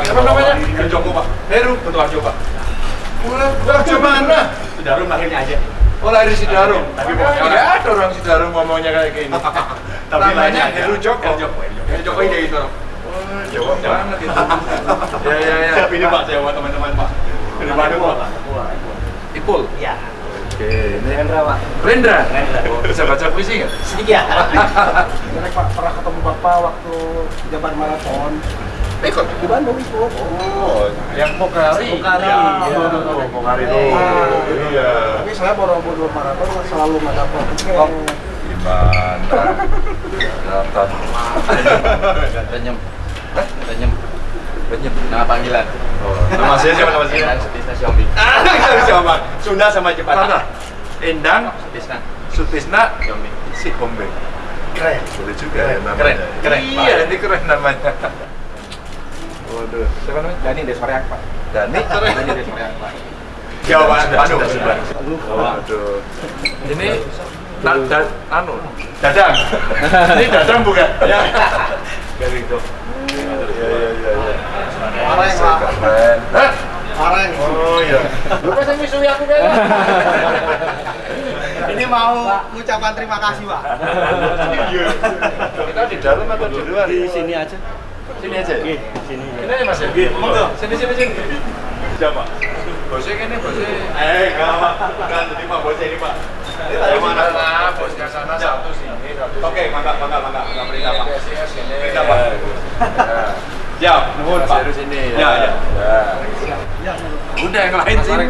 Apa namanya? Heru Joko Pak. Heru Ketua Pak. Mulai kerja mana? Sudah lahirnya aja. Oh lahir Sidarum. Tapi ada orang Sidarum ngomongnya kayak gini. Tapi Namanya lainnya Heru Joko. Heru Joko. Heru Joko ide itu. Oh, Jawa banget itu. Ya ya ya. Tapi ini Pak, saya buat teman-teman Pak. Bandung Pak. Ipul. Iya. Oke, ini Rendra, Pak. Rendra. Rendra. Bisa baca puisi nggak? Sedikit. Karena Pak pernah ketemu Bapak waktu Jabar Marathon Ikut. di Bandung ikut. Oh, yang Pokari. Pokari. Ya, Iya. oh, Pokari itu. Ah. Iya. Tapi saya Borobudur Marathon selalu nggak dapat tiket. Oh. Gimana? Datang. Renyem. Renyem. Renyem. Nama panggilan. Oh, nama saya siapa nama saya? Sutisna Xiaomi. Ah, Pak. Sunda sama Jepang. Endang Sutisna Sutisna Xiaomi. si Hombe. Keren. Boleh juga ya namanya. Keren, keren. Iya, ini keren namanya. Waduh, siapa namanya? Dani Desoriak, Pak. Dani. Dani Desoriak, Pak. Jawa Bandung. Sudah. Waduh. Ini na, da, anu, Dadang. ini dadang bukan? Ya. Dari itu. Iya, iya, iya, iya. Pareng, Pak. Keren. Hah? Pareng. Oh iya. Lu kok saya misui aku kan? Ini mau mengucapkan terima kasih, Pak. Kita di dalam atau di luar? Di sini aja. Sini aja. ya? Sini. Ini aja Mas ya? Monggo. Sini sini sini. Siapa? Bosnya ini bosnya. Eh, enggak Pak. Bukan, ini Pak bosnya ini Pak. Ini tadi mana? mana? Bosnya sana satu sini, satu sini. Oke, mangga, mangga, mangga, mangga perintah Pak. PSIS ini. Perintah, Pak. Ya. Siap, nuhun Pak. Heru sini. Ya, ya. Ya. Udah yang lain sini.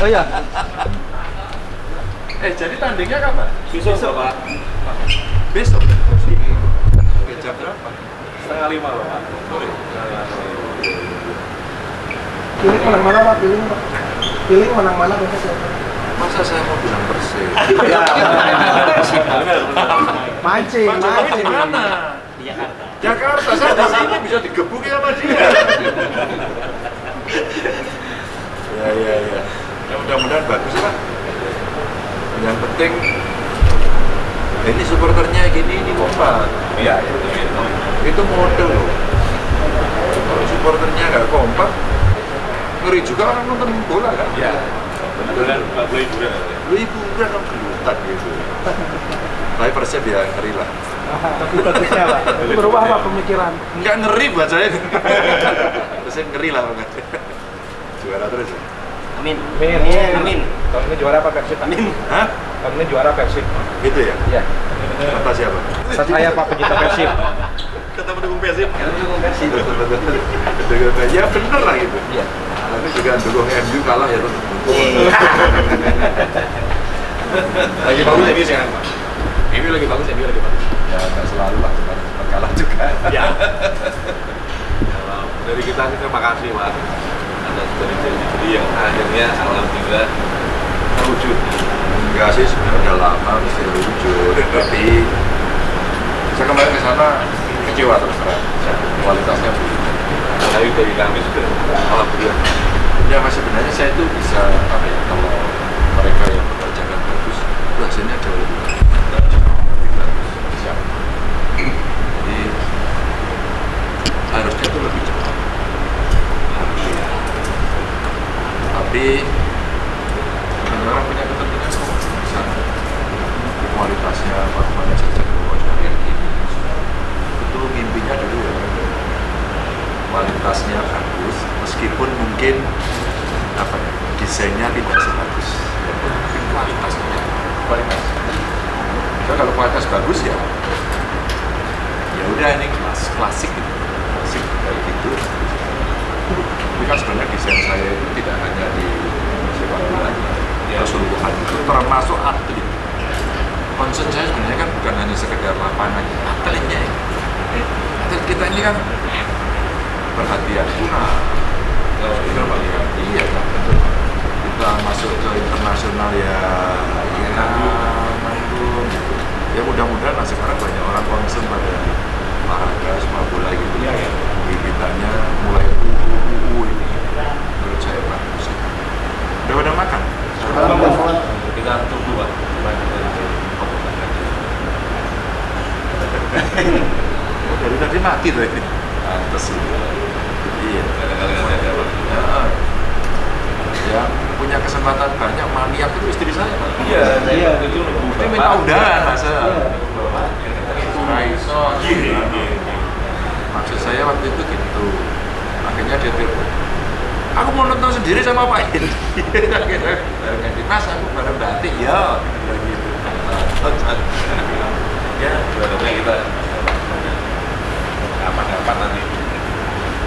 Oh iya. Eh, jadi tandingnya kapan? Besok, Pak. Besok. Oke, jam berapa? Setengah lima loh, Pak. Pilih menang mana, Pak? Pilih, Pak. Pilih menang mana besok ya? Masa saya mau bilang bersih? Mancing, Mas Jokowi di mancing. mana? Di Jakarta. Jakarta, saya di sini bisa digebukin sama dia. ya, ya, ya. Ya mudah-mudahan bagus ya, Pak. Yang penting ini supporternya gini, ini kompak. Iya, iya. Itu model loh. Kalau supporternya nggak kompak, ngeri juga orang nonton bola kan? Iya. Beneran, Pak boleh hiburan ya. Lu hiburan kan gelutan gitu. Tapi persep ya ngeri lah. Tapi bagusnya, Pak. Itu berubah, Pak, pemikiran. Enggak ngeri buat saya. persep ngeri lah banget. Juara terus ya? Amin. Amin. Amin. Tahun ini juara Pak Persib. Amin. Hah? Tahun ini juara Persib. Gitu ya? Iya. Kata siapa? Saya Pak pecinta Persib. Kata pendukung Persib. Karena dukung Persib. Ya bener lah gitu. Iya. Tapi juga dukung MU kalah ya tetap dukung. Lagi bagus ini sekarang, Pak. Ini lagi bagus, ini lagi bagus. Ya nggak selalu lah, cuma kalah juga. Ya. Dari kita sih terima kasih Pak atas dari jadi yang akhirnya alhamdulillah terwujud. Enggak sih sebenarnya udah lama mesti wujud. Tapi saya kemarin ke sana kecewa terus terang. Kualitasnya belum. Dari dari kami sudah alhamdulillah. Ya mas sebenarnya saya itu bisa apa ya kalau mereka yang mengerjakan bagus, sini ada lebih bagus. Jadi harusnya itu lebih cepat. Harusnya. Tapi orang punya kepentingan kok bisa kualitasnya apa mana saja kayak gini. Itu mimpinya dulu ya. Kualitasnya bagus meskipun mungkin apa ya desainnya tidak sebagus. Tapi kualitasnya. Kualitas. So, kalau kualitas bagus ya ya udah ini kelas klasik gitu. Klasik kayak gitu. Tapi kan sebenarnya desain saya itu tidak hanya di sepak bola keseluruhan itu termasuk atlet. Concern saya sebenarnya kan bukan hanya sekedar lapangan. Atletnya. Ya. atlet kita ini kan perhatian guna ya iya kan betul kita masuk ke internasional ya ya manggung gitu. ya mudah-mudahan lah sekarang banyak orang concern pada olahraga sepak bola gitu Iya, iya. gigitannya mulai UU ini menurut saya bagus udah pada makan Kita tunggu Pak. Lanjut dari komentar aja. oh, dari tadi mati tuh ini pantes itu Iya. Kadang-kadang ada waktu. Ya, yang punya kesempatan banyak maniak itu istri saya Pak. Iya, Iya. itu nunggu Dia minta bapak. undangan masa Iya. Raiso Iya, iya. maksud saya waktu itu gitu akhirnya dia telepon aku mau nonton sendiri sama Pak Edi akhirnya bareng Edi mas aku bareng batik ya Bilang gitu Ya, sebenarnya kita kapan-kapan nanti.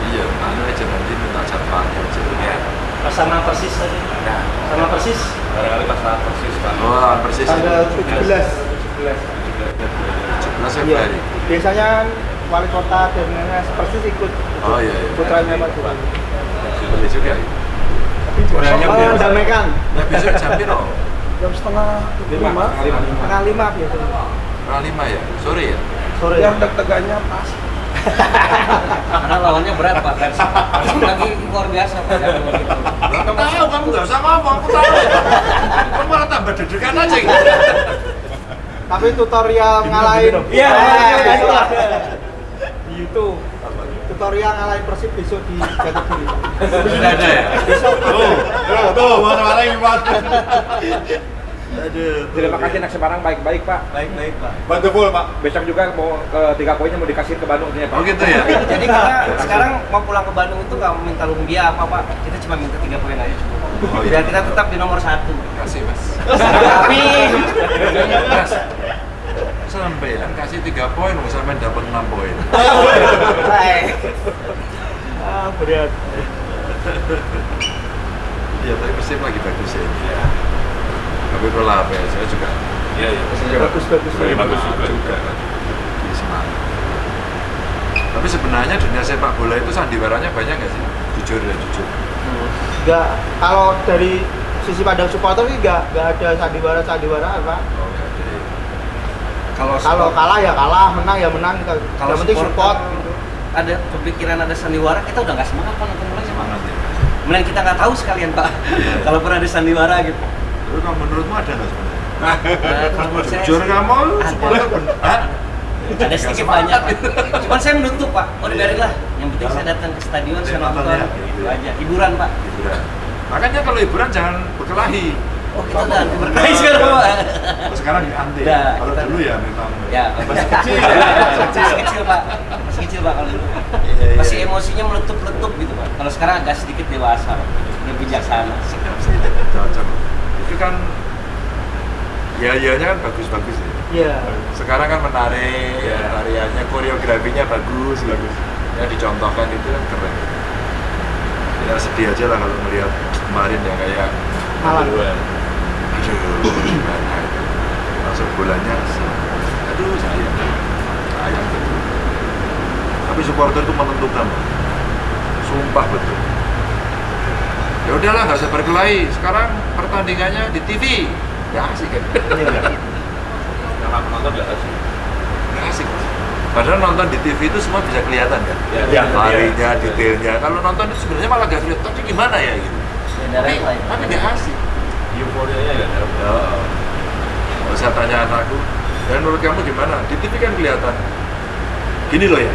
iya mana aja nanti minta jadwalnya aja Ya, Pas sama persis tadi. nah Sama persis. barangkali pas saat persis Pak. oh persis Tanggal itu 17. 17 Iya. Biasanya wali kota dan persis ikut oh iya iya putranya Pak Tuhan. boleh juga ya Tapi Kurangnya besok biasa. mendamaikan ya besok jam piro jam setengah lima, setengah lima biasanya. setengah lima ya sore ya Sore. Yang deg-degannya pas. Karena lawannya berat Pak. Lagi luar biasa Pak. Kamu tahu kamu nggak usah ngomong aku tahu kamu malah tambah deg-degan aja gitu Tapi tutorial ngalahin. Iya, Eh, iya, iya. ada. Di YouTube. Tutorial ngalahin Persib besok di Jatidiri. sudah ada ya Besok. Tuh, tuh, mana-mana yang Pak. aduh Terima kasih anak Semarang baik-baik Pak. Baik-baik Pak. Bantu full, Pak. Besok juga mau ke tiga poinnya mau dikasih ke Bandung ternyata. oh gitu ya Jadi kita sekarang mau pulang ke Bandung itu nggak minta lumbia apa Pak. Kita cuma minta tiga poin aja cukup. Oh, iya. Biar kita tetap di nomor satu. kasih mas Tapi mas kan kasih tiga poin mau sampai dapat enam poin baik. Ah, berat. iya tapi pasti lagi bagus ya tapi kalau apa ya saya juga Iya, iya. Bagus bagus. Very bagus juga. juga di Semarang tapi sebenarnya dunia sepak bola itu sandiwaranya banyak nggak sih jujur ya jujur Enggak kalau dari sisi pandang supporter sih enggak enggak ada sandiwara sandiwaraan Pak. oh nggak ya. Kalau Kalau kalah ya kalah, menang ya menang kita. Kalau yang penting support. supporter- gitu. ada kepikiran ada sandiwara kita udah nggak semangat Pak nonton bola semangat. ya Kemudian kita nggak tahu sekalian Pak. Kalau pernah ada sandiwara gitu. Kalau menurutmu ada nggak sebenarnya? Nah, kalau menurut saya Jujur kamu, supporter bener. Hah? ada Nggak sedikit semangat. banyak Pak. Cuman saya menutup Pak. Oh biarin lah. Yang penting saya datang ke stadion, saya nonton ya. Itu aja. Hiburan Pak. Hiburan. Makanya kalau hiburan jangan berkelahi. Oh kita udah anti berkelahi sekarang Pak. Sekarang di anti. Udah, Kalau kita- dulu ya memang. Ya, masih kecil. Masih kecil Pak. Masih kecil Pak kalau dulu. Iya, iya. Masih emosinya meletup-letup gitu Pak. Kalau sekarang agak sedikit dewasa, Pak. Udah bijaksana. Cocok. Itu kan ya ianya kan bagus-bagus ya. Iya. Sekarang kan menarik, Iya. tariannya, koreografinya bagus, bagus. Ya dicontohkan itu kan keren. Ya sedih aja lah kalau melihat kemarin yang kayak Malang. Masuk bolanya aduh sedih sayang betul. Tapi supporter itu menentukan. Sumpah betul. Ya udahlah nggak usah berkelahi. Sekarang pertandingannya di TV ya asik kan? Aku nonton nggak asik. nggak asik. Padahal nonton di TV itu semua bisa kelihatan kan Ya, ya, larinya ya. detailnya. Kalau nonton itu sebenarnya malah gak kelihatan. Tapi gimana ya gitu? Tapi nggak asik Euforianya nggak ada. Ya. Kalau saya tanya anakku, dan menurut kamu gimana? Di TV kan kelihatan. Gini loh ya.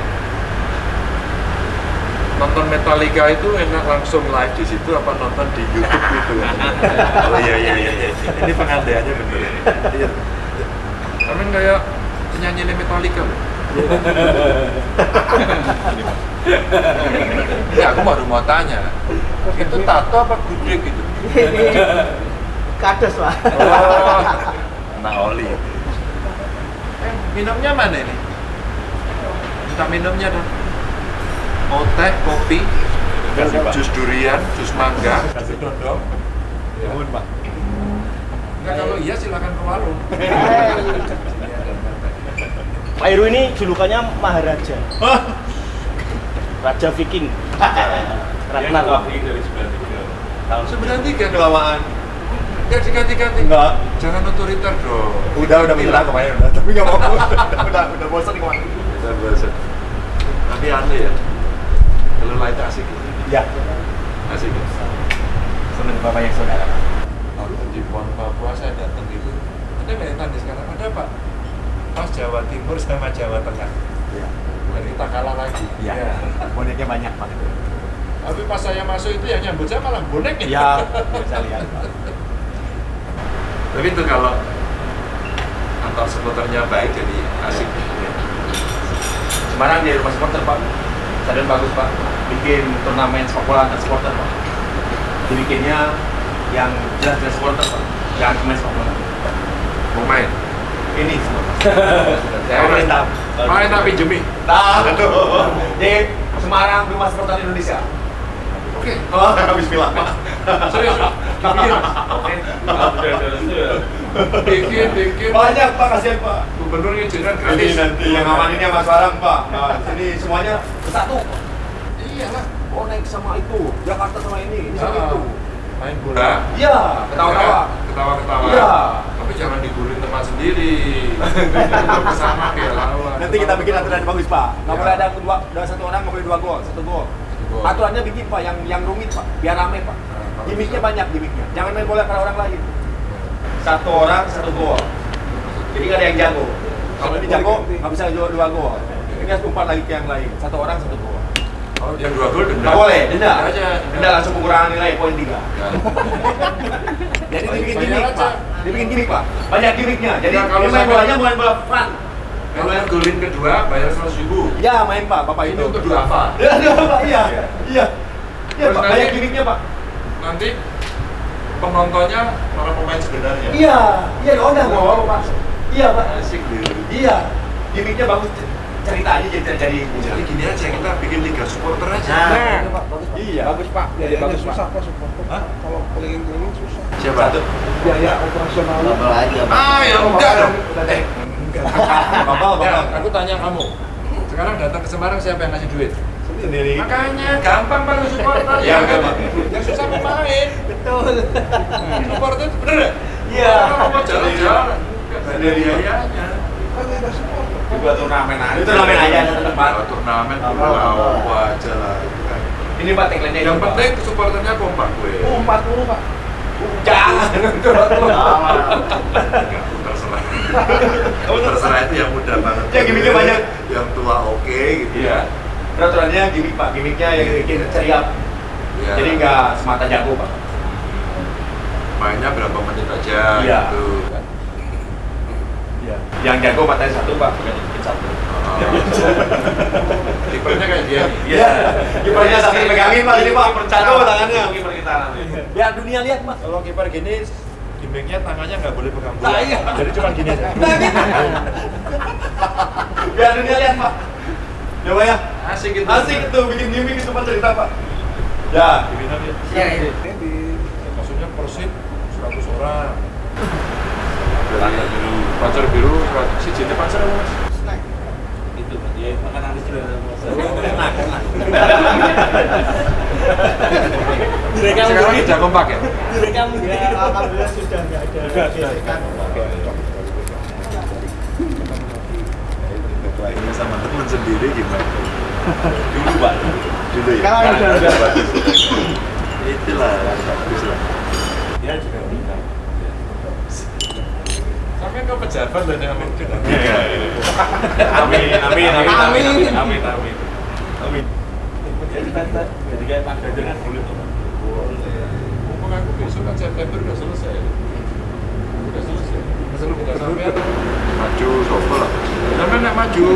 Nonton Metallica itu enak langsung live di situ apa nonton di YouTube gitu kan? oh iya iya iya. iya. Ini pengandaiannya bener. Iya. Kami kayak penyanyi Metallica loh. ya aku baru mau tanya, itu tato apa gudeg gitu? Kades Pak. Oh, nah oli. Eh, minumnya mana ini? Minta minumnya dong. Mau teh, kopi, Kasih, Pak. jus durian, jus mangga. Kasih dodong. Mohon, Pak. Enggak kalau iya silakan ke warung. Pak Heru ini julukannya Maharaja. Raja Viking. Dia Ragnar. pergi dari 93. Tahun Sembilan tiga. Kelamaan. Enggak diganti-ganti. Enggak. Jangan otoriter dong. Udah, udah minta kemarin udah, tapi nggak mau. udah, udah, udah bosan kemarin. Bisa bahasa. Tapi aneh ya. Kalau lain asik. Ya. Asik. ya? Senang Bapak yang saudara. Waktu di Pon Papua saya datang itu ada yang tadi sekarang ada pak pas Jawa Timur sama Jawa Tengah Iya. Bukan kita kalah lagi Iya. Boneknya banyak Pak. Tapi pas saya masuk itu yang nyambut saya malah bonek Ya, bisa lihat. Tapi itu kalau antar supporternya baik jadi asik. Semarang di rumah supporter pak. Stadion bagus pak. Bikin turnamen sepak bola antar supporter pak. Dibikinnya yang jelas-jelas supporter pak. Jangan pemain sepak bola. Mau main? Ini semua Saya tapi jemi. Nah, aduh. Jadi Semarang rumah supporter Indonesia Oke. Oh, habis bilang pak Serius? Bikin, Oke bikin, bikin. Banyak pak, kasihan pak Gubernur izinkan Ini gratis. nanti yang amaninnya Mas Barang pak Nah, sini semuanya bersatu Iyalah. Bonek sama itu, Jakarta sama ini, ini sama Ah. itu Main bola. Iya, ketawa-tawa Ketawa-ketawa. Iya. Tapi jangan digurin teman sendiri. Ke sana kayak lawan. Nanti kita bikin aturan yang bagus pak. Nggak Ya. boleh ada dua, ada satu orang nggak boleh dua gol, satu gol. Aturannya bikin pak, yang yang rumit pak, biar rame pak. Gimiknya banyak gimiknya. Jangan main bola karena orang lain. Satu orang satu gol. Jadi nggak ada yang jago. Kalau ini jago nggak bisa dua, dua gol. Ini harus umpat lagi ke yang lain. Satu orang satu gol. Kalau yang dua gol denda. Nggak boleh, denda. aja. Denda langsung pengurangan nilai poin tiga. Jadi dibikin gimmick aja. pak. Dibikin gimmick pak. Banyak gimmicknya. Jadi Nah, kalau main bolanya bukan bola fun. Kalau yang golin kedua bayar seratus ribu. Ya main pak, bapak Ini itu. untuk dua apa? Ya, ya, Pak, iya. Iya. Iya, Terus Pak, banyak gimmicknya, Pak. Nanti penontonnya para pemain sebenarnya. Iya, iya diundang kok, Pak. Iya, Pak. Asik deh. Iya. Gimmicknya bagus ceritanya jadi jadi Jadi gini aja kita bikin liga supporter aja. Nah, Iya. Bagus pak, jadi bagus pak. susah kok supporter. Kalau keliling-keliling susah. Siapa? Satu. Biaya operasional. Double aja, Pak. Ah, ya enggak dong. Eh, Bapak, ya, bapak. aku tanya kamu. Sekarang datang ke Semarang siapa yang ngasih duit? Sendiri. Makanya gampang banget supporter Iya, gampang. Yang susah pemain. betul. Supporter itu bener ya? Iya. Orang mau jalan-jalan. Sendiri. biayanya. Kan ada supporter. Turnamen aja. Itu turnamen aja tempat. Kalau turnamen dulu apa aja lah. Ini Pak tagline-nya Yang itu, Pak. penting supporternya kompak gue. Oh, 40 Pak. Jangan. Enggak, terserah. terserah itu yang muda banget. Ya, gimmicknya banyak. Yang tua oke gitu Iya. Peraturannya gimmick, Pak. Gimmicknya yang bikin ceria. Ya. Jadi nggak semata jago, Pak. mainnya berapa menit aja Iya. gitu. Iya. Yang jago matanya satu, Pak. Bukan bikin satu. Kipernya kayak dia nih. Iya. Kipernya sambil megangin Pak, jadi Pak satu tangannya. Kiper kita nanti. Biar dunia lihat Pak. Kalau kiper gini gimmicknya tangannya nggak boleh pegang bola. Nah, iya. Jadi cuma gini aja. Nah, gitu. Biar dunia lihat Pak. Ya Pak ya. Asik gitu. Asik itu bikin gimmick itu Pak cerita Pak. Ya. Gimana dia? Iya, iya. Maksudnya Persib 100 orang. Pancer biru. Pancer biru 100. Si Jente Pancer apa mas? Itu dia makan habis juga. Enak, enak. Direkam Sekarang tidak kompak ya? Direkam. Ya, alhamdulillah sudah nggak ada gesekan. Ini sama teman sendiri gimana? Dulu pak. Dulu ya? Sekarang udah udah. bagus. Itulah bagus lah. Dia juga Sampai ke pejabat loh dengan mungkin. Amin, amin, amin, amin, Amin. amin, amin, amin. Amin. Jadi kan, jadi kayak Pak Ganjar kan boleh tuh. Mumpung aku besok kan September udah selesai. Udah selesai. Sampai maju sopo lah. Sampai nek maju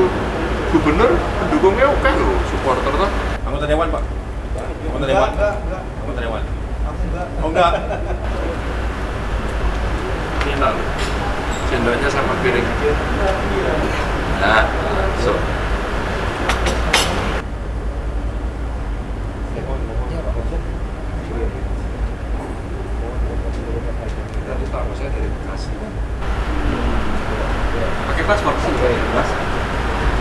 gubernur pendukungnya oke loh, supporter tuh. Anggota dewan Pak. Anggota dewan. enggak, enggak. Anggota dewan. Aku enggak. Oh enggak. Final. Sendoknya sama piring. Nah, so. Dari tamu saya dari Bekasi. Pakai paspor sih, mas.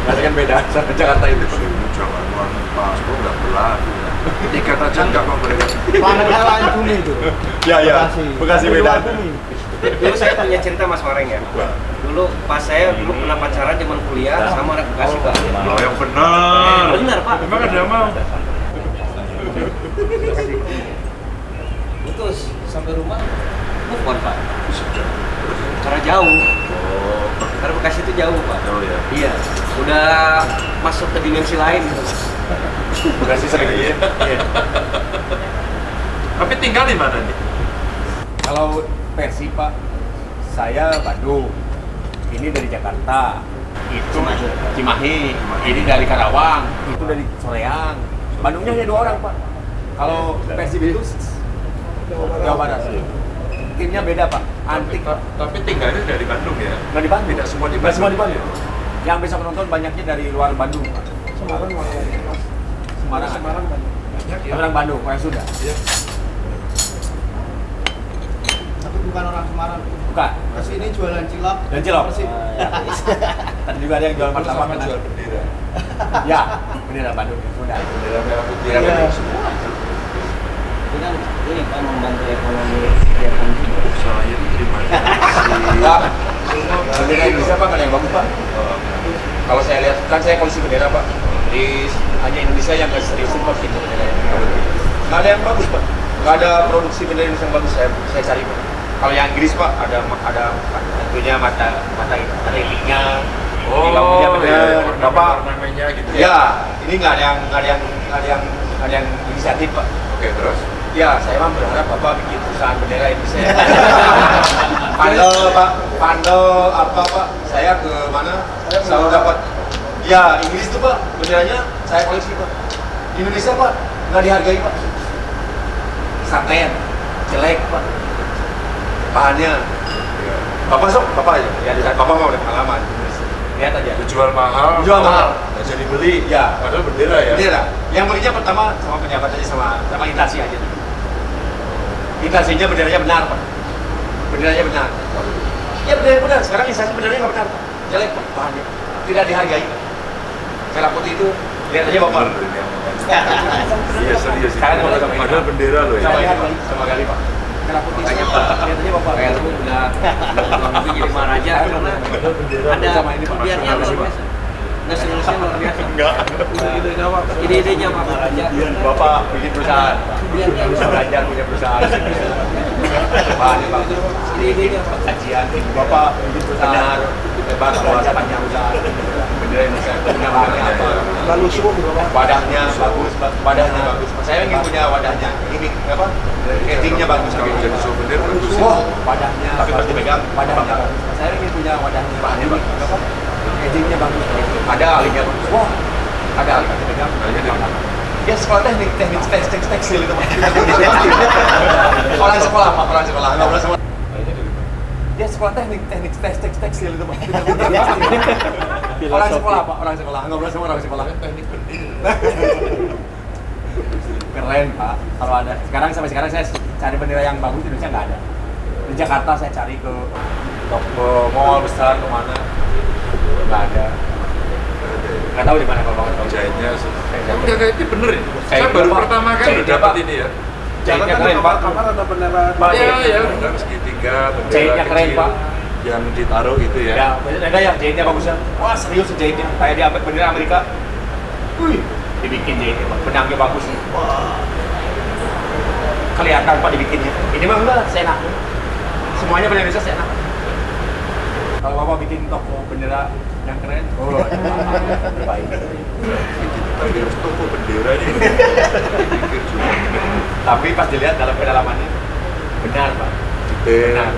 Masih kan beda sama Jakarta itu. Paspor nggak berlaku. Tiket aja nggak mau beri. Planetnya lain bumi itu. Ya ya. Bekasi. Bekasi beda. Dulu saya punya cerita Mas Mareng ya. Dulu pas saya dulu pernah pacaran zaman kuliah sama anak Bekasi Pak. Oh yang benar. Benar Pak. Emang ada yang mau? Putus sampai rumah move on Pak. Karena jauh. Karena Bekasi itu jauh Pak. Oh ya. Iya. Udah masuk ke dimensi lain gitu. Sih sering iya. Tapi tinggal di mana nih? Kalau Persib Pak, saya Bandung. Ini dari Jakarta. Itu Cimahi. Ini dari Karawang. Itu dari Soreang. Bandungnya hanya dua orang Pak. Kalau Persib itu Jawa Barat. Timnya beda Pak. Antik Pak. Tapi tinggalnya dari Bandung ya? Nggak di Bandung. Tidak semua di Nggak semua di Bandung. Bandung. Yang bisa menonton banyaknya dari luar Bandung Pak. Semarang? Semarang. Semarang. Banyak ya. Orang Bandung, orang sudah. Iya. Tapi bukan orang Semarang. Bukan. Ke sini jualan cilok. Dan cilok. Persib. Tadi juga ada yang jual Terus martabak sama kan. jual bendera. Ya, bendera Bandung ya, sudah. Bendera merah putih Iya. ada semua. Ini kan ini kan membantu ekonomi kegiatan juga. Saya terima kasih. Pak, bendera Indonesia Pak kan yang bagus Pak. Kalau saya lihat, kan saya polisi bendera Pak. Di hanya Indonesia yang nggak seriusin Pak gitu benderanya. Nggak ada yang bagus Pak. Nggak ada produksi bendera Indonesia yang bagus saya saya cari Pak. Kalau yang Inggris Pak ada ada tentunya mata mata mata itiknya. Oh, Ini punya bendera. iya, Bapak namanya gitu Ya, ini nggak ada yang nggak ada yang nggak ada yang nggak ada yang inisiatif Pak. Oke, terus? Ya, saya mah berharap Bapak bikin perusahaan bendera Indonesia. Pandel Pak, pandel apa Pak? Saya ke mana? Selalu dapat. Ya, Inggris tuh Pak, benderanya saya koleksi Pak. Di Indonesia Pak, nggak dihargai Pak. Santen, jelek Pak. Bahannya. Bapak sok, Bapak aja. Ya, Bapak mau udah pengalaman. Lihat aja. Dijual mahal. Dijual mahal. Nggak jadi beli. Ya. Padahal bendera ya. Bendera. Yang belinya pertama sama pejabat aja sama sama intansi aja. Intansinya benderanya benar pak. Benderanya benar. Ya benderanya benar. Sekarang instansi benderanya nggak benar. Pak. Jelek pak bahannya. Tidak dihargai. Merah putih itu lihat aja bapak. Iya serius. Sekarang mau sama Padahal bendera loh ya. Sama ini kali pak. Merah putih makanya pak. Lihat aja bapak. Kayak itu udah itu jadi maharaja karena ada Sama ini, Pak. pilihannya luar biasa. Nasionalisnya luar biasa. Ide-idenya Pak. Ide-idenya Pak Maharaja. Bapak bikin perusahaan. Pilihannya Bisa luar belajar punya perusahaan. Bagus. Ide-idenya Pak. kajian bapak bikin perusahaan panjang usaha Lalu semua berapa? wadahnya bagus wadahnya bagus. Saya ingin punya wadahnya. Ini apa? Casingnya bagus Kalau jadi souvenir bagus. wah wadahnya Tapi pasti pegang. wadahnya bagus. saya ingin punya wadahnya. Bahannya bagus. apa? Casingnya bagus. Ada alinya bagus wah ada ali pasti pegang. Alinya dia sekolah teknik teknik tekstil tekstil itu orang sekolah pak. Orang sekolah. Nggak pernah sekolah dia sekolah teknik teknik tekstil tekstil itu pak. Orang sekolah pak. Orang sekolah. Nggak pernah sekolah orang sekolah. Teknik keren pak. Kalau ada sekarang sampai sekarang saya cari bendera yang bagus di Indonesia nggak ada. Di Jakarta saya cari ke toko mall besar ke mana nggak ada. Nggak tahu di mana kalau banget Jahitnya. Tapi kakak itu bener ya? Saya Kayak baru pertama kali Jahitnya, dapat ini ya. Jahitnya Jangan keren pak kamar ada bendera. Pak, Iya, jahitnya. ya, benar segitiga, bendera keren, Pak. Yang ditaruh gitu ya. Ya, ada yang jahitnya bagusnya. Wah, serius jahitnya. Kayak di bendera Amerika. Wih, dibikin jahitnya, Pak. Benangnya bagus nih. Wah. Kelihatan Pak dibikinnya. Ini mah enggak, saya enak. Semuanya bendera Indonesia saya enak. Kalau Bapak bikin toko bendera yang keren, oh, baik. Tapi harus toko bendera ini. Pikir juga. Tapi pas dilihat dalam kedalamannya, benar Pak. Benar.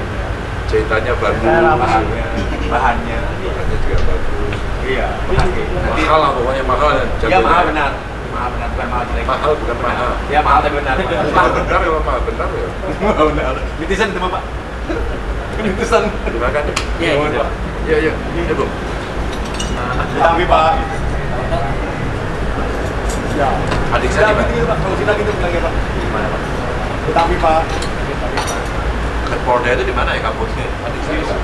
Jahitannya bagus. Bahannya, bahannya. Bahannya juga bagus. Iya. Nanti Mahal lah pokoknya mahal. dan Iya mahal benar. Mahal benar bukan mahal jelek. Mahal bukan mahal. Iya mahal tapi benar. Mahal benar ya mahal benar ya. Mahal benar. Netizen itu Pak. Netizen. Dimakan ya? Iya, Mohon, gitu. Pak. Iya, iya. Iya, Bu. Tapi Pak. Ya. Adik Saya gitu Pak. Kalau kita gitu bilangnya Pak. Gimana Pak? Tapi Pak. Polda itu di mana ya kampusnya? Adik saya.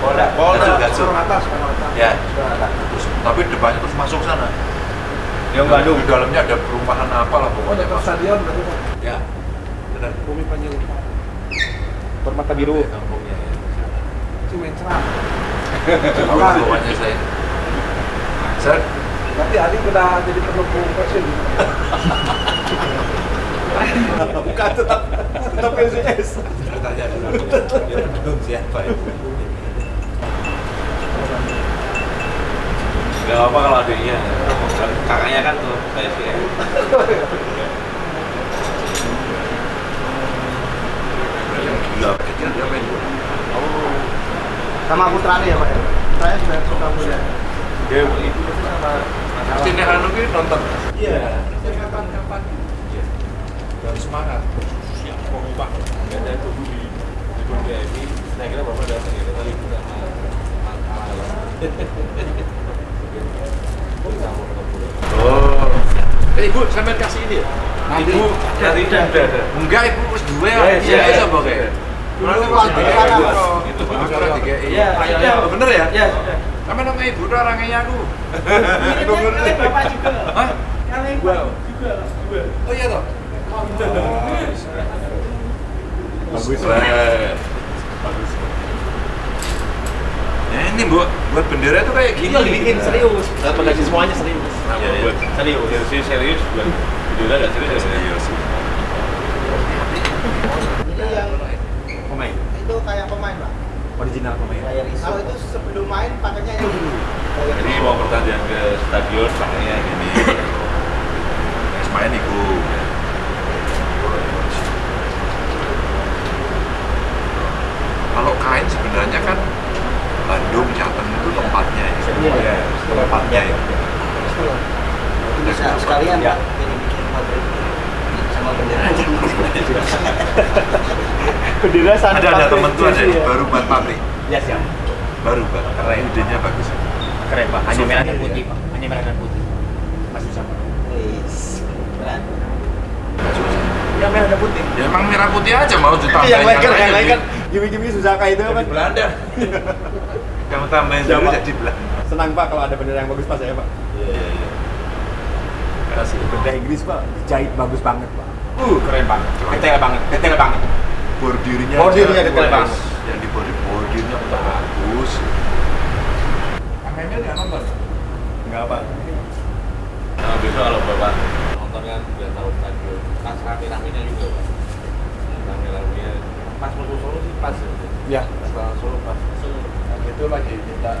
Polda. Polda. Gatsu. Orang atas. Ya. Terus, tapi depannya terus masuk sana. Yang Bandung. Di dalamnya ada perumahan apa lah pokoknya Dekat masuk. stadion berarti Pak. Ya. Benar. Bumi Panjang. Permata biru. Kampungnya ya. Cimencrang. Pokoknya saya. Saya Berarti adik udah jadi pendukung Persib. Bukan tetap tetap PSIS. tanya dulu. Pendukung siapa ya? Gak apa-apa kalau adiknya. Kakaknya kan tuh saya sih. yang gila kecil dia main bola Sama putranya ya Pak ya? Putranya sudah suka bola. Dia itu sama sini anu ki nonton Iya. kapan-kapan dan semangat siap pokoknya pak. Gak ada itu di di ini. Saya kira bapak datang ya kali itu sama oh eh ibu sampean kasih ini ya Ibu dari udah ada. enggak ibu wis duwe Ya, ya iya, iya iya. Iya, iya iya. bener ya Ya, Sampe nang ibu tuh orangnya aku. Bapak juga. Hah? Kalian Gua. Oh iya toh. Bagus. Keren. Bagus. Ya ini buat buat bendera tuh kayak gini. Itu yang dibikin serius. Dan menggaji semuanya serius. Iya, iya. Serius. Serius serius bukan. Video nggak serius. Serius. Ini yang Pemain. Itu kayak pemain Pak. Original pemain. Kalau itu sebelum main pakainya yang dulu. Jadi mau pertandingan ke stadion pakainya gini. Wis main iku. Kalau kain sebenarnya kan Bandung, Jateng itu tempatnya ya. Iya. Tempatnya ya. Bisa sekalian Pak. Jadi bikin pabrik sama bendera aja. Bendera sana. Ada ada temen tuh ada ya. baru buat pabrik. Ya siap. Baru Pak. Keren. Idenya bagus. Keren pak. Hanya merah dan ya. putih pak. Hanya merah dan putih. Masih sama. Wis. Berat. Ya merah dan putih. Ya emang merah putih aja mau ditambahin yang lain kan, yang lain kan gimmick-gimmick susah kayak itu kan. Belanda. Kamu tambahin Ya, dulu jadi Belanda. Senang Pak kalau ada bendera yang bagus Pak saya Pak. Iya, iya, iya. Kasih. Bendera Inggris Pak, jahit bagus banget Pak. Uh, keren banget. Detail banget, detail banget. Bordirnya Bordirnya detail banget. Yang di bordir bordirnya bagus. Kang Emil nggak nonton? Enggak Pak. Nah, besok kalau bapak nonton kan udah tahu stadion. Pas rame-ramenya juga pak. Rame-ramenya. Pas mau Solo sih pas ya. Ya. Pas Solo pas. itu lagi minta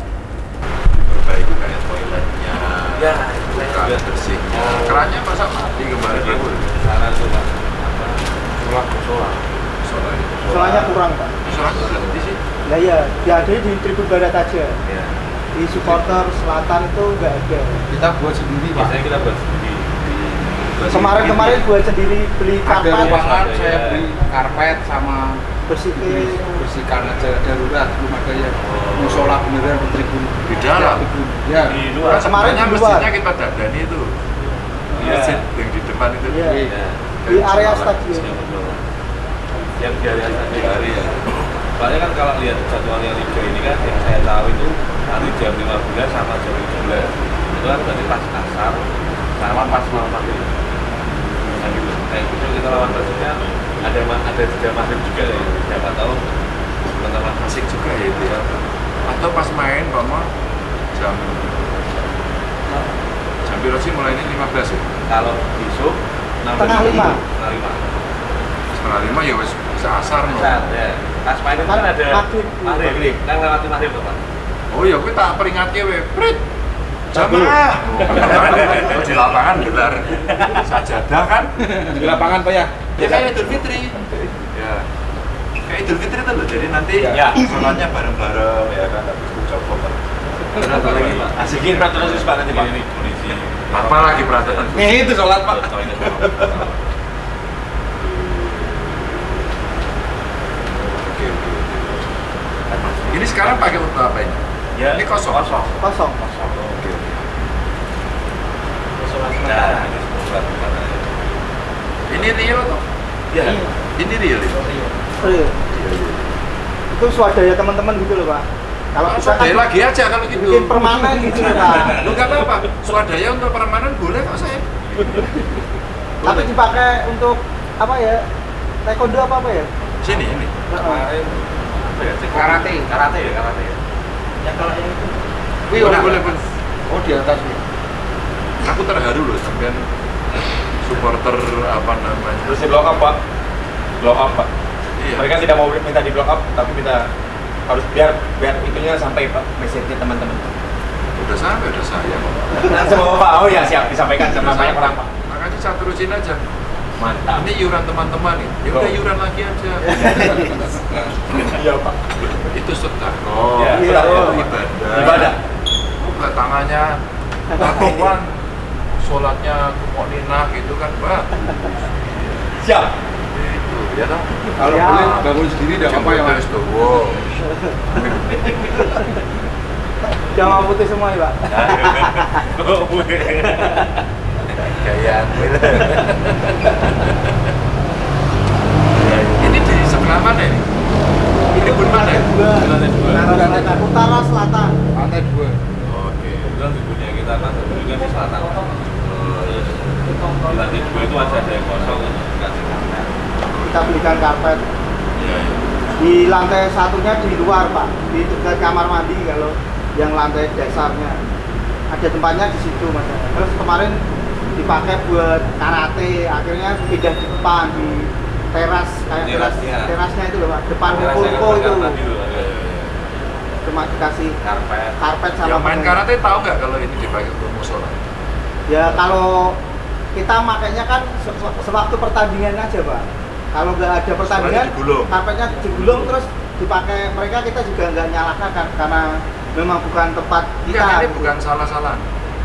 diperbaiki kayak toiletnya, Ya, bukan ya. bersihnya. Oh. Kerannya masa mati kemarin. Apa? Sulap ke Solo. Soalnya, Soalnya kurang Pak. soalnya udah di sih. Lah ya, diadain di tribun barat aja. Iya. Di supporter selatan itu nggak ada. Kita buat sendiri Pak. Biasanya kita buat sendiri. Kemarin-kemarin buat sendiri beli Ada karpet, ruangan Ada, saya ya. beli karpet sama bersihin. bersihkan aja darurat belum ada yang musola beneran di tribun Di dalam? tribun. ya Di luar. Kemarin Sebenarnya di luar. masjidnya kita dadani itu. Iya. Masjid yang di depan itu. Iya. Iya. Di area stadion. Iya. Yang di area Di stadion. area. Soalnya kan kalau lihat jadwalnya Liga ini kan yang saya tahu itu nanti jam 15 sama jam 17 itu kan berarti pas asar sama pas malam maghrib nah kayak gitu kita lawan Persibnya ada ada jeda maghrib juga ya siapa tahu teman-teman Asik juga ya itu ya. Atau pas main, Mama, jam jam berapa sih mulainya 15 ya? kalau besok Setengah lima. setengah lima Setengah lima ya wes bisa asar. Asar, ya pas main itu kan ada Maghrib. maghrib kan lewati maghrib tuh pak Oh ya, gue tak peringatnya we, Prit. Jamaah. Oh, di lapangan gelar sajadah kan? di lapangan Pak ya Ya kayak Idul Fitri. Ya. Kayak Idul Fitri itu loh. Jadi nanti Ya. sholatnya bareng-bareng ya kan habis itu coba. Kenapa lagi pak? Asikin peraturan pak nanti pak. ini kondisi Apa lagi peraturan? Nih, itu sholat, Pak. Ini sekarang pakai untuk apa ini? Ya, Ini kosong. Kosong. Kosong. Nah, ini semoga karena Ini real atau? ya, Ini real ini. Real. Itu swadaya teman-teman gitu loh Pak. Kalau kita kan lagi aja kalau gitu. bikin permanen gitu loh Pak. Lu nggak apa-apa. Swadaya untuk permanen boleh kok saya. Tapi dipakai untuk apa ya? Taekwondo apa apa ya? Sini ini. kemarin Karate. karate ya karate ya. Ya kalau yang itu Wih, Boleh, oh, boleh, boleh. oh di atas nih Aku terharu loh sampean supporter apa namanya. Terus di block up Pak. Block up Pak. Iya. Mereka tidak mau minta di block up, tapi minta harus biar biar itunya sampai Pak message-nya teman-teman. Udah sampai, udah saya. Langsung Pak. Oh ya siap disampaikan sama banyak orang Pak. Makanya saya terusin aja. Mantap. Ini iuran teman-teman nih. Ya udah Oh. iuran lagi aja. Iya Pak. Itu sedekah. Ya, itu sedekah. ibadah. Ibadah. Buka tangannya tatoan, sholatnya kumoninah gitu kan, Mbak. Siap. Itu, ya toh. Kalau Ya. boleh bangun sendiri tidak apa ya mas. Wow. Putih semua ya, Pak. Gaya. Ini di sebelah mana ini? Ini pun mana? Dua. Lantai dua. Utara selatan. Utara selatan. Lantai dua. Oke. Kebetulan ibunya kita kantor juga di selatan. Di lantai dua itu masih ada yang kosong. Kita belikan karpet. Iya, iya. Di lantai satunya di luar, Pak. Di dekat kamar mandi kalau yang lantai dasarnya. Ada tempatnya di situ, Mas. Terus kemarin dipakai buat karate, akhirnya pindah di depan di teras kayak teras Terasnya. terasnya itu loh, Pak. Depan Pulko kan itu. ada Cuma dikasih Karpet. karpet sama Yang main karate tahu nggak kalau ini dipakai untuk musola? Ya kalau kita makainya kan se- sewaktu pertandingan aja pak. Kalau nggak ada pertandingan, digulung. karpetnya digulung terus dipakai mereka kita juga nggak nyalahkan kan karena memang bukan tempat kita. Enggak, ini bukan salah-salah.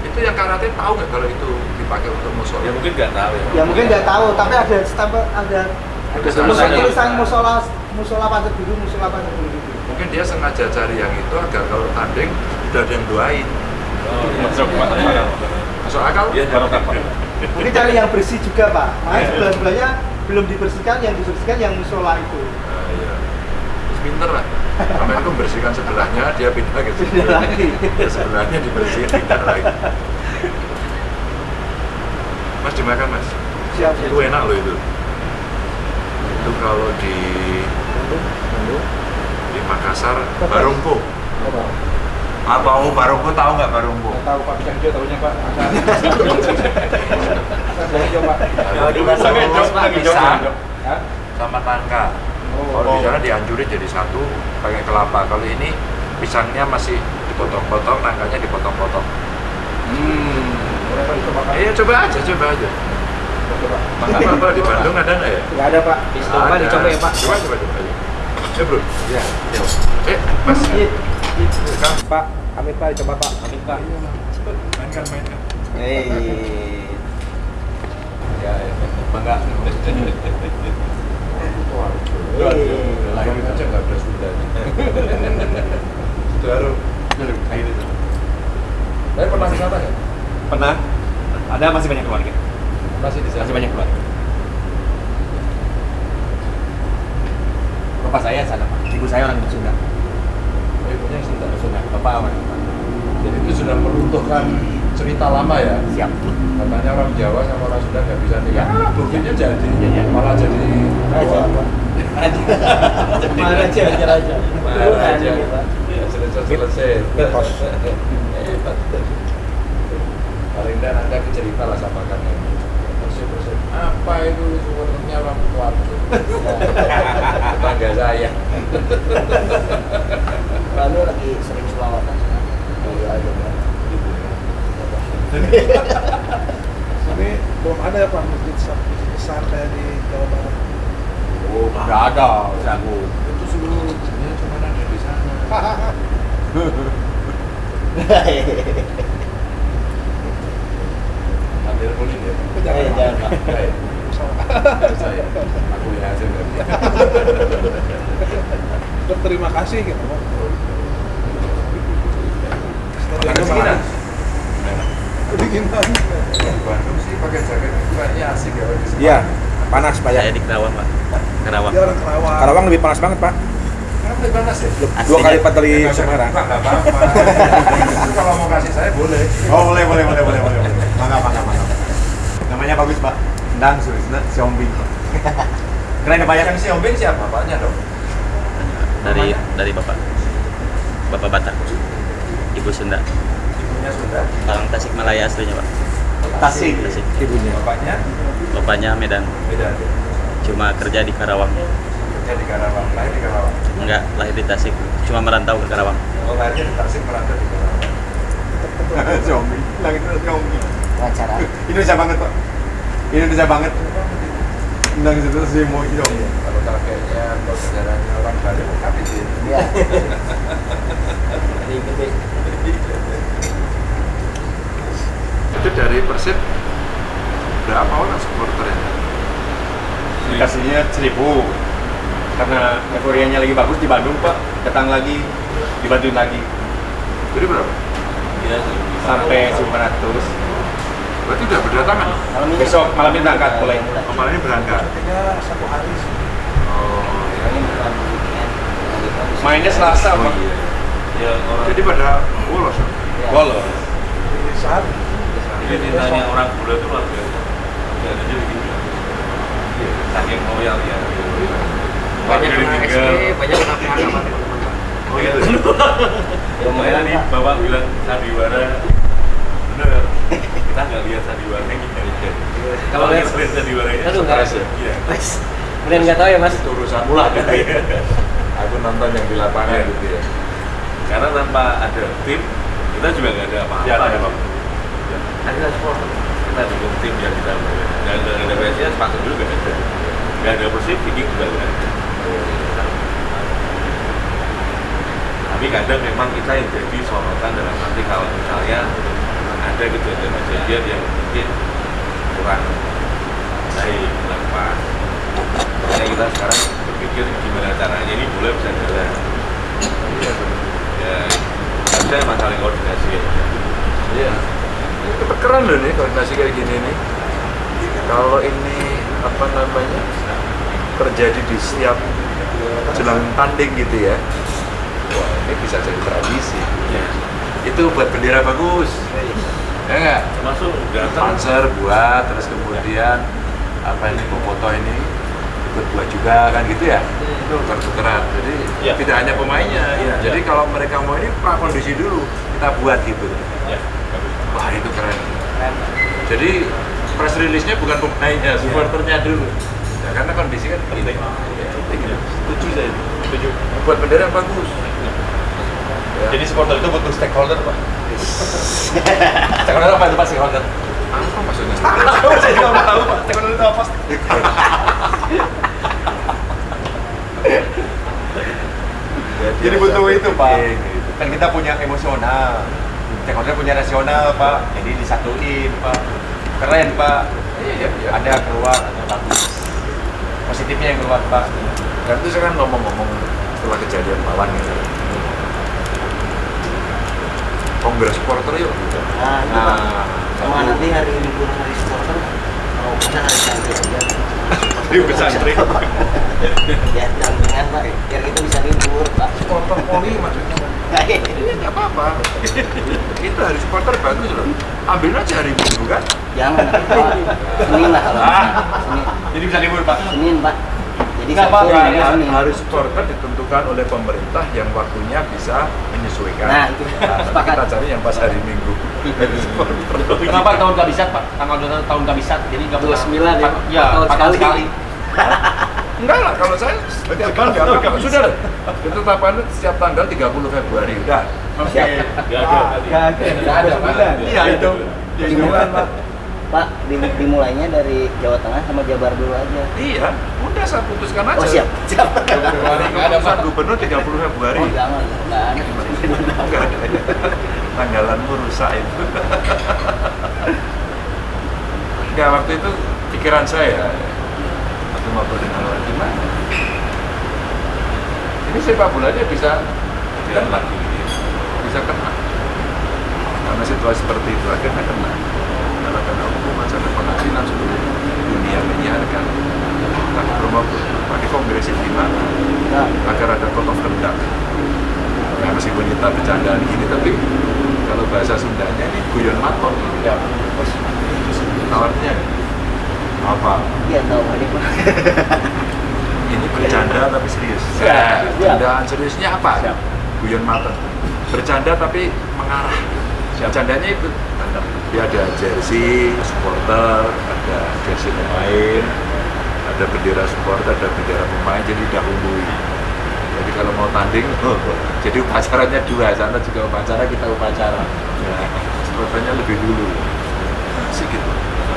Itu yang karate tahu nggak kalau itu dipakai untuk musola? Ya mungkin nggak tahu ya. Ya mungkin nggak tahu, tapi ada stempel ada Ada tulisan musola musola pasar biru musola pasar biru. Mungkin dia sengaja cari yang itu agar kalau tanding udah ada yang doain. Oh, iya. Masuk akal. Masuk akal? Iya, Pak. Mungkin cari yang bersih juga pak. Makanya sebelah sebelahnya belum dibersihkan, yang dibersihkan yang musola itu. Nah, iya. Pinter lah. Sampai itu membersihkan sebelahnya, dia pindah ke. Pindah lagi. Ya, sebelahnya dibersihin, pindah lagi. Mas dimakan mas. Siap siap. Itu enak loh itu. Itu kalau di di Makassar, Barongko. Apa oh Barongko tahu nggak Barongko? Tahu Pak Pisang hijau tahunya Pak. Pisang hijau Pak. Itu Pisang hijau, pisang Ya. sama tangka. Kalau di sana dihancurin jadi satu pakai kelapa. Kalau ini pisangnya masih dipotong-potong, nangkanya dipotong-potong. Hmm. Pak Pak. Eh coba aja, coba aja. Coba. Apa di Bandung ada nggak ya? Nggak ada pak. Coba Ada. dicoba ya Pak. Coba coba coba. Ya bro. Ya. ya. Eh Mas. Iya. Kang. Pak, amit Pak dicoba Pak. Amit Pak. Mainkan mainkan. Hei. Ya, ya. Bangga. Waduh, lahir aja nggak ada Sundanya. Itu. Kayak. Tapi pernah ke sana nggak? Pernah? Ada masih banyak keluarga. Masih di sana. Masih banyak keluarga. Bapak saya sana Pak. Ibu saya orang Sunda. Sunda. Bapak orang Sunda. Jadi itu sudah meruntuhkan cerita lama ya. Siap. Katanya orang Jawa sama orang Sunda nggak bisa nikah. Ya. Buktinya jadi, Iya, iya. malah jadi Raja. Maharaja, Raja, Raja. Maharaja. Ya, selesai selesai. Mitos. Paling tidak anda cerita lah sama kami. Apa itu sebenarnya orang keluarga? Tetangga saya. Lalu lagi sering selawatan. Ini belum ada ya Pak masjid besar- besar kayak di Jawa Barat. Oh, nggak ada. Jago. Itu seluruh dunia cuma ada di sana. Kulit ya. Jangan, Eh, jangan, Pak. Baik. Saya. Aku lihat aja berarti. Berterima kasih gitu Pak. Kedinginan. Di Bandung sih pakai jaket itu kayaknya asik ya Iya, panas Pak ya. Saya di Kerawang, Pak. Kerawang. Orang Kerawang. Karawang lebih panas banget Pak. Kan lebih panas ya? Dua kali lipat dari Semarang. apa-apa. Kalau mau kasih saya boleh. Oh boleh boleh boleh boleh boleh. boleh. Mangga Namanya bagus Pak. Ndang Surisna Siombing. Keren ya Pak ya. Yang si Ombeng siapa? Bapaknya dong. Dari dari Bapak. Bapak Batak. Ibu Sunda. Ibunya Sunda. Orang Tasikmalaya aslinya, Pak. Tasik. Tasik. Ibunya. Bapaknya Bapaknya Medan. beda. Cuma kerja di Karawang. Kerja di Karawang. Lahir di Karawang. Enggak lahir di Tasik. Cuma merantau ke Karawang. Oh, lahirnya di Tasik merantau di Karawang. Xiaomi. Langit itu Xiaomi. wawancara Indonesia banget pak. Indonesia banget. Tentang itu sih mau Xiaomi. Kalau targetnya kalau negaranya orang Bali mau kami sih. ya Itu dari Persib berapa orang supporternya? Dikasihnya seribu. Karena euforianya lagi bagus di Bandung pak. Datang lagi, dibantuin lagi. Jadi berapa? Iya, Sampai 900. Berarti udah berdatangan. malam ini Besok malam ini berangkat mulai. Kemarin ini berangkat. Satu hari sih. Oh, iya. Mainnya Selasa pak. Ya, orang Jadi pada bolos. Bolos. Saat Jadi cintanya orang bule itu luar biasa. Ya, ada jadi gitu. Saking loyal ya. banyak. SD banyak Pak. Oh gitu. Lumayan nih bapak bilang sandiwara bener kita nggak lihat sandiwara gitu Kalau lihat- sandiwaranya Aduh, nggak ya. Iya Mas, kalian nggak tahu ya mas? Urusan pula gitu ya. Aku nonton yang di lapangan Iya. gitu ya. karena tanpa ada tim kita juga nggak ada apa-apa Ya, ada ya, ada supporter kita dukung tim yang kita nggak ada. Ada sepatu juga nggak ada. Nggak ada persib viking juga nggak ada. Tapi kadang memang kita yang jadi sorotan dalam arti kalau misalnya ada kejadian-kejadian yang mungkin kurang baik kurang pas makanya kita sekarang berpikir gimana caranya ini boleh bisa jalan ya ada masalah koordinasi ya Iya. Itu keren loh nih koordinasi kayak gini nih. Kalau ini apa namanya terjadi di setiap jelang tanding gitu ya. Wah ini bisa jadi tradisi. ya Itu buat bendera bagus. Ya nggak? termasuk datang. Sponsor buat, terus kemudian apa ini foto ini ikut buat juga kan gitu ya? Itu. Tuker-tukeran. Jadi Iya. tidak hanya pemainnya. Iya, jadi iya. kalau mereka mau ini prakondisi dulu kita buat gitu. Ya wah itu keren. Jadi press release-nya bukan pemainnya supporternya dulu. Ya karena kondisi kan ya, penting. Ya. setuju saya. Setuju. Buat bendera bagus ya. Jadi supporter itu butuh stakeholder pak. stakeholder apa itu pak stakeholder? apa maksudnya Saya juga nggak tahu pak. Stakeholder itu apa? Jadi butuh itu pak. gitu. Kan kita punya emosional. Stakeholder punya rasional pak. Jadi disatuin pak. Keren pak. iya iya Ada keluar, ada bagus. Positifnya yang keluar pak. dan itu saya kan ngomong-ngomong setelah kejadian malang gitu kongres supporter yuk gitu. nah itu nah sama nanti hari libur hari supporter kalau bisa hari santri aja Di pesantren. ya jangan pak biar kita bisa libur pak supporter poli maksudnya. Iya nggak apa-apa. itu hari supporter bagus loh. Ambil aja hari minggu kan. jangan pak senin lah kalau bisa senin Jadi bisa libur pak. senin pak jadi Nggak sabtu apa-apa, ya. Hari supporter ditentukan oleh pemerintah yang waktunya bisa menyesuaikan. Nah, itu. Nah, Sepakat. kita cari yang pas hari minggu. Kenapa tahun gak bisa pak? Tanggal dua tahun gak bisa. Jadi nggak Dua sembilan ya? Ya, Tahun empat tahun sekali. sekali. Enggak lah, kalau saya setiap tahun nggak apa-apa. Sudah lah. Ketetapannya setiap tanggal 30 Februari. Udah. Oke. nggak ada tadi. Nggak ada, Pak. Iya itu. dimulai pak pak dim- dimulainya dari Jawa Tengah sama Jabar dulu aja Iya, udah saya putuskan aja. oh siap siap Pak Gubernur 30 Februari. oh jangan Enggak. Tanggalanmu rusak itu. Enggak, waktu itu pikiran saya waktu ngobrol dengan orang gimana? Ini sepak bolanya bisa Biar kena, lagi bisa kena. Karena situasi seperti itu akhirnya kena. Karena kena hukum acara pengadilan seluruh dunia menyiarkan. Kita pakai kongres di mana? Nah, agar ada code of conduct. Ya meskipun kita bercandaan gini, tapi kalau bahasa Sundanya ini guyon maton. Ya, tawarnya apa? iya tahu. Ini bercanda tapi serius. Siap, siap. Bercandaan seriusnya apa? Guyon maton. Bercanda tapi mengarah. Bercandanya itu. Dia ada jersey supporter, ada jersey pemain, ada bendera supporter, ada bendera pemain, jadi dahului. Jadi kalau mau tanding jadi upacaranya dua sana juga upacara kita upacara. Ya, supporternya lebih dulu. Sih gitu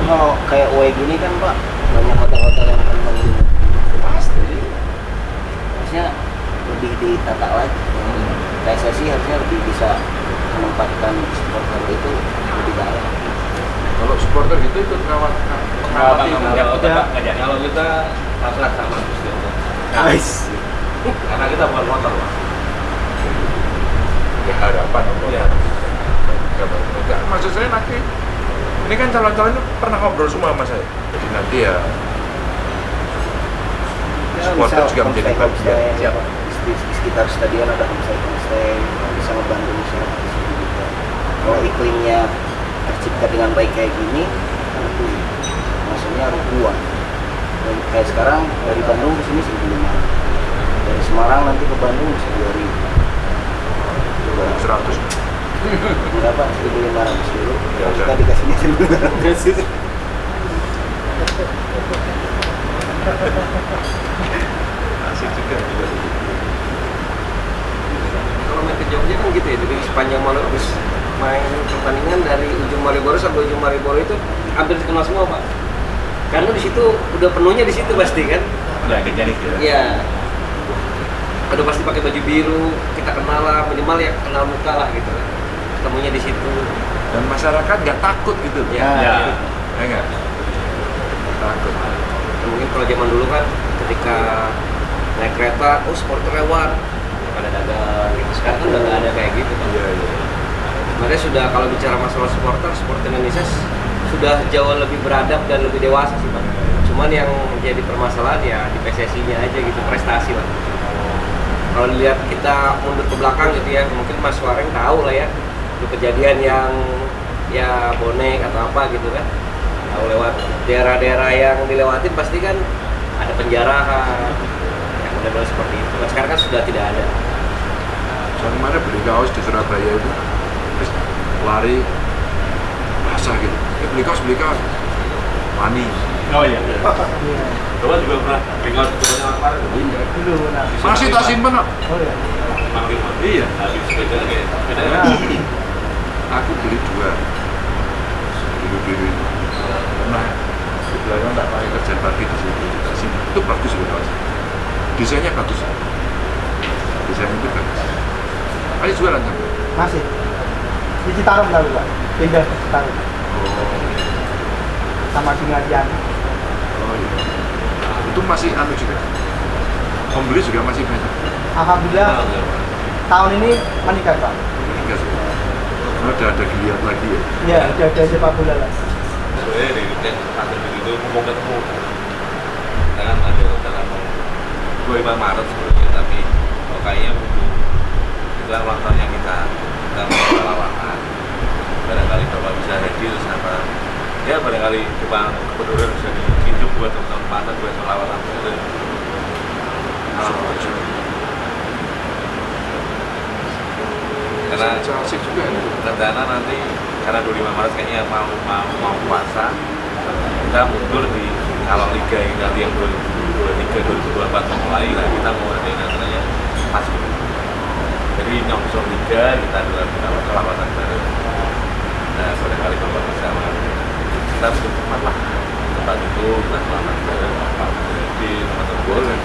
Kalau kayak UE gini kan Pak, banyak hotel-hotel yang memang pasti. Harusnya lebih ditata lagi. PSSI harusnya lebih bisa menempatkan supporter itu lebih dalam. kalau supporter gitu ikut ngawat Foto, Pak, nggak jadi. Kalau kita pasrah sama Gusti Allah. Nice. Karena kita bukan motor, Pak. ya harapan Iya. Enggak, maksud saya nanti ini kan calon-calon itu pernah ngobrol semua sama saya jadi nanti ya supporter juga menjadi bagian Siap. Di, di sekitar stadion ada homestay homestay yang bisa membantu masyarakat di sini juga. Kalau iklimnya tercipta dengan baik kayak gini, tentu maksudnya ribuan. Dan kayak sekarang dari Bandung ke sini 1500. Dari Semarang nanti ke Bandung bisa 2000. Coba 100 berapa? 1500 dulu. Ya, kita dikasihnya 1500. asik juga juga kalau main ke Jogja kan gitu ya sepanjang habis main pertandingan dari ujung Malioboro sampai ujung Malioboro itu hampir dikenal semua pak karena di situ udah penuhnya di situ pasti kan? Udah jadi gitu. iya. Udah pasti pakai baju biru kita kenal lah minimal ya kenal muka lah gitu ketemunya di situ. Dan masyarakat nggak takut gitu? Loh. ya, Ya. ya nggak? Nggak takut. Ya, mungkin kalau zaman dulu kan ketika naik kereta oh supporter lewat. Pada dagang gitu. Sekarang kan udah nggak ada kayak gitu kan iya iya. Makanya sudah kalau bicara masalah supporter, supporter Indonesia sudah jauh lebih beradab dan lebih dewasa sih Pak. Cuman yang jadi permasalahan ya di PSSI-nya aja gitu, prestasi lah. Kalau dilihat kita mundur ke belakang gitu ya, mungkin Mas Wareng tahu lah ya, itu kejadian yang ya bonek atau apa gitu kan. Tahu lewat daerah-daerah yang dilewatin pasti kan ada penjarahan, yang udah seperti itu. Nah, sekarang kan sudah tidak ada. saya kemarin beli kaos di Surabaya itu lari basah gitu eh beli kaos beli kaos wani Oh iya. Coba juga pernah tinggal di kota yang kemarin. iya Dulu nah. masih tak simpen kok Oh ya. Mang Lima. iya Habis sepeda kayak sepeda Ya. aku beli dua dulu dulu nah di belakang tak pakai kerja pagi di situ tak simpen itu bagus loh kaos desainnya bagus desainnya itu bagus ayo jualan kan Masih. Di Citarum lalu pak. Pindah ke Citarum sama dengan yang oh iya. Itu masih anu juga. Pembeli juga masih banyak. Alhamdulillah tahun ini meningkat pak. enggak sih Karena udah ada geliat lagi ya. Iya, udah ada sepak bola lah. Sebenarnya di weekend pasar begitu mau ketemu. Jangan ada rencana mau 25 Maret sebenarnya tapi oh, kayaknya butuh itu kan ulang tahunnya kita kita mau lawakan barangkali bapak bisa hadir sama ya barangkali cuma kebetulan bisa dihidup buat mana buat selawatan itu karena asik juga ya. rencana nanti karena 25 Maret kayaknya mau mau mau puasa kita mundur di kalau liga yang nanti yang 2023 2024 mau mulai lah kita mau ada yang namanya pas. Jadi nyongsong liga kita adalah kita kelawatan baru nah barangkali bapak bisa kita butuh tempat lah. Tempat itu kita bareng bapak jadi teman-teman Boleh,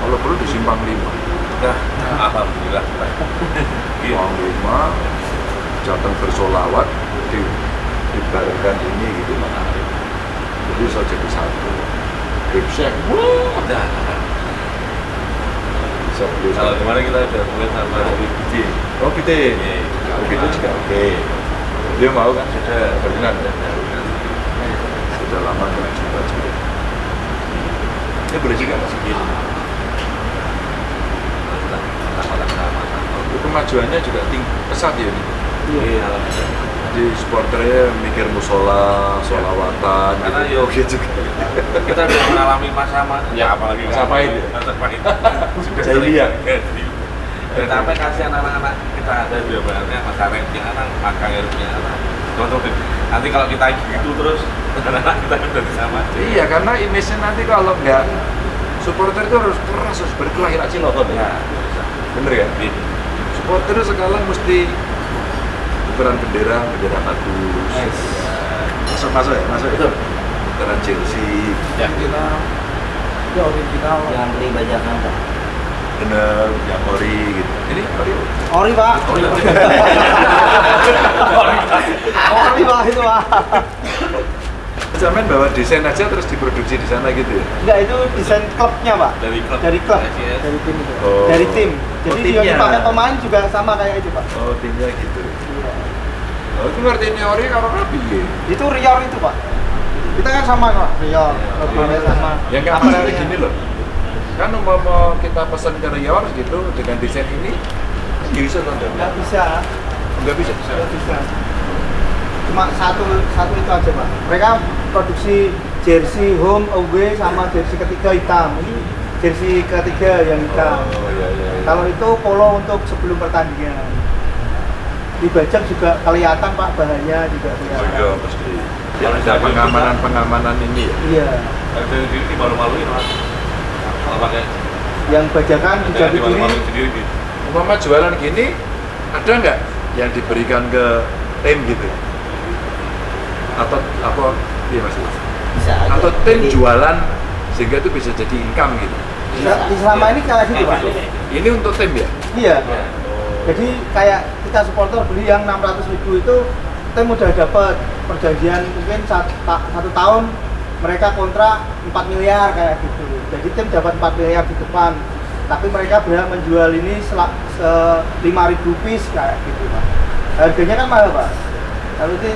kalau perlu di simpang lima. Nah, alhamdulillah. Iya. simpang lima jateng bersolawat di dibarengkan ini gitu menarik jadi bisa jadi satu. Ripsek, Udah. bisa beli Kalau kemarin kita udah mulai sama BBD. Oh Iya. Kalau gitu juga oke. Dia mau kan? Sudah. Berkenan ya? Sudah lama nggak jumpa juga Ini boleh juga Mas? Iya. Itu kemajuannya juga tinggi, pesat ya ini Iya. Jadi supporternya mikir musola, solawatan Karena gitu yo- Oke juga Kita udah mengalami masa ma- Ya, apalagi masa pahit ya? Masa pahit. Jahiliyah. Dan sampai kasihan anak-anak kita ada bahannya Mas Arek punya anak, Maka Heru punya anak. Teman-teman, nanti kalau kita gitu terus anak-anak kita kan sama. Iya karena image-nya nanti kalau nggak supporter itu harus keras, harus berkelahi aja loh Ya, Bener ya? Supporter sekarang mesti tukeran bendera, bendera bagus. Masuk masuk ya, masuk ya. Tukeran jersey, Original. Ya original. Jangan beli bajakan Pak. bener, yang ori gitu. Ini ori. Ori pak. Ori pak itu pak. Zaman bawa desain aja terus diproduksi di sana gitu ya. Enggak itu desain klubnya pak. Dari klub. Dari klub. Dari Dari tim itu. Oh. Dari tim. Jadi Oh, yang dipakai pemain juga sama kayak itu pak. Oh, timnya gitu. Oh, itu ngertiinnya ori kalau rapi ya. Itu Rior itu pak. Kita kan sama pak. Rior. Logonya sama. Yang nggak Apa namanya? gini loh. Kan umpama kita pesan ke Rior gitu dengan desain ini, bisa kan? Nggak bisa. Nggak bisa. Nggak bisa. Cuma satu satu itu aja pak. Mereka produksi jersey home away sama jersey ketiga hitam. Ini jersey ketiga yang hitam. Oh, iya, iya, iya. Kalau itu polo untuk sebelum pertandingan. Dibajak juga kelihatan pak bahannya juga Oh kelihatan. iya, pasti. Ada pengamanan-pengamanan ini ya. Iya. Dari sendiri dimalu-maluin mas. Kalau pakai Yang bajakan yang dimalu-maluin sendiri gitu. Umpama jualan gini, ada nggak yang diberikan ke tim gitu? Atau apa? Iya mas. Bisa aja. Atau tim Jadi, jualan sehingga itu bisa jadi income gitu. Sel- Selama ini kayak gitu pak. Ini untuk tim ya? Iya. Jadi kayak kita supporter beli yang 600 ribu itu tim udah dapat perjanjian mungkin satu, satu tahun mereka kontrak 4 miliar kayak gitu. Jadi tim dapat 4 miliar di depan. Tapi mereka berhak menjual ini sel- se 5000 piece kayak gitu pak. Harganya kan mahal pak. Kalau itu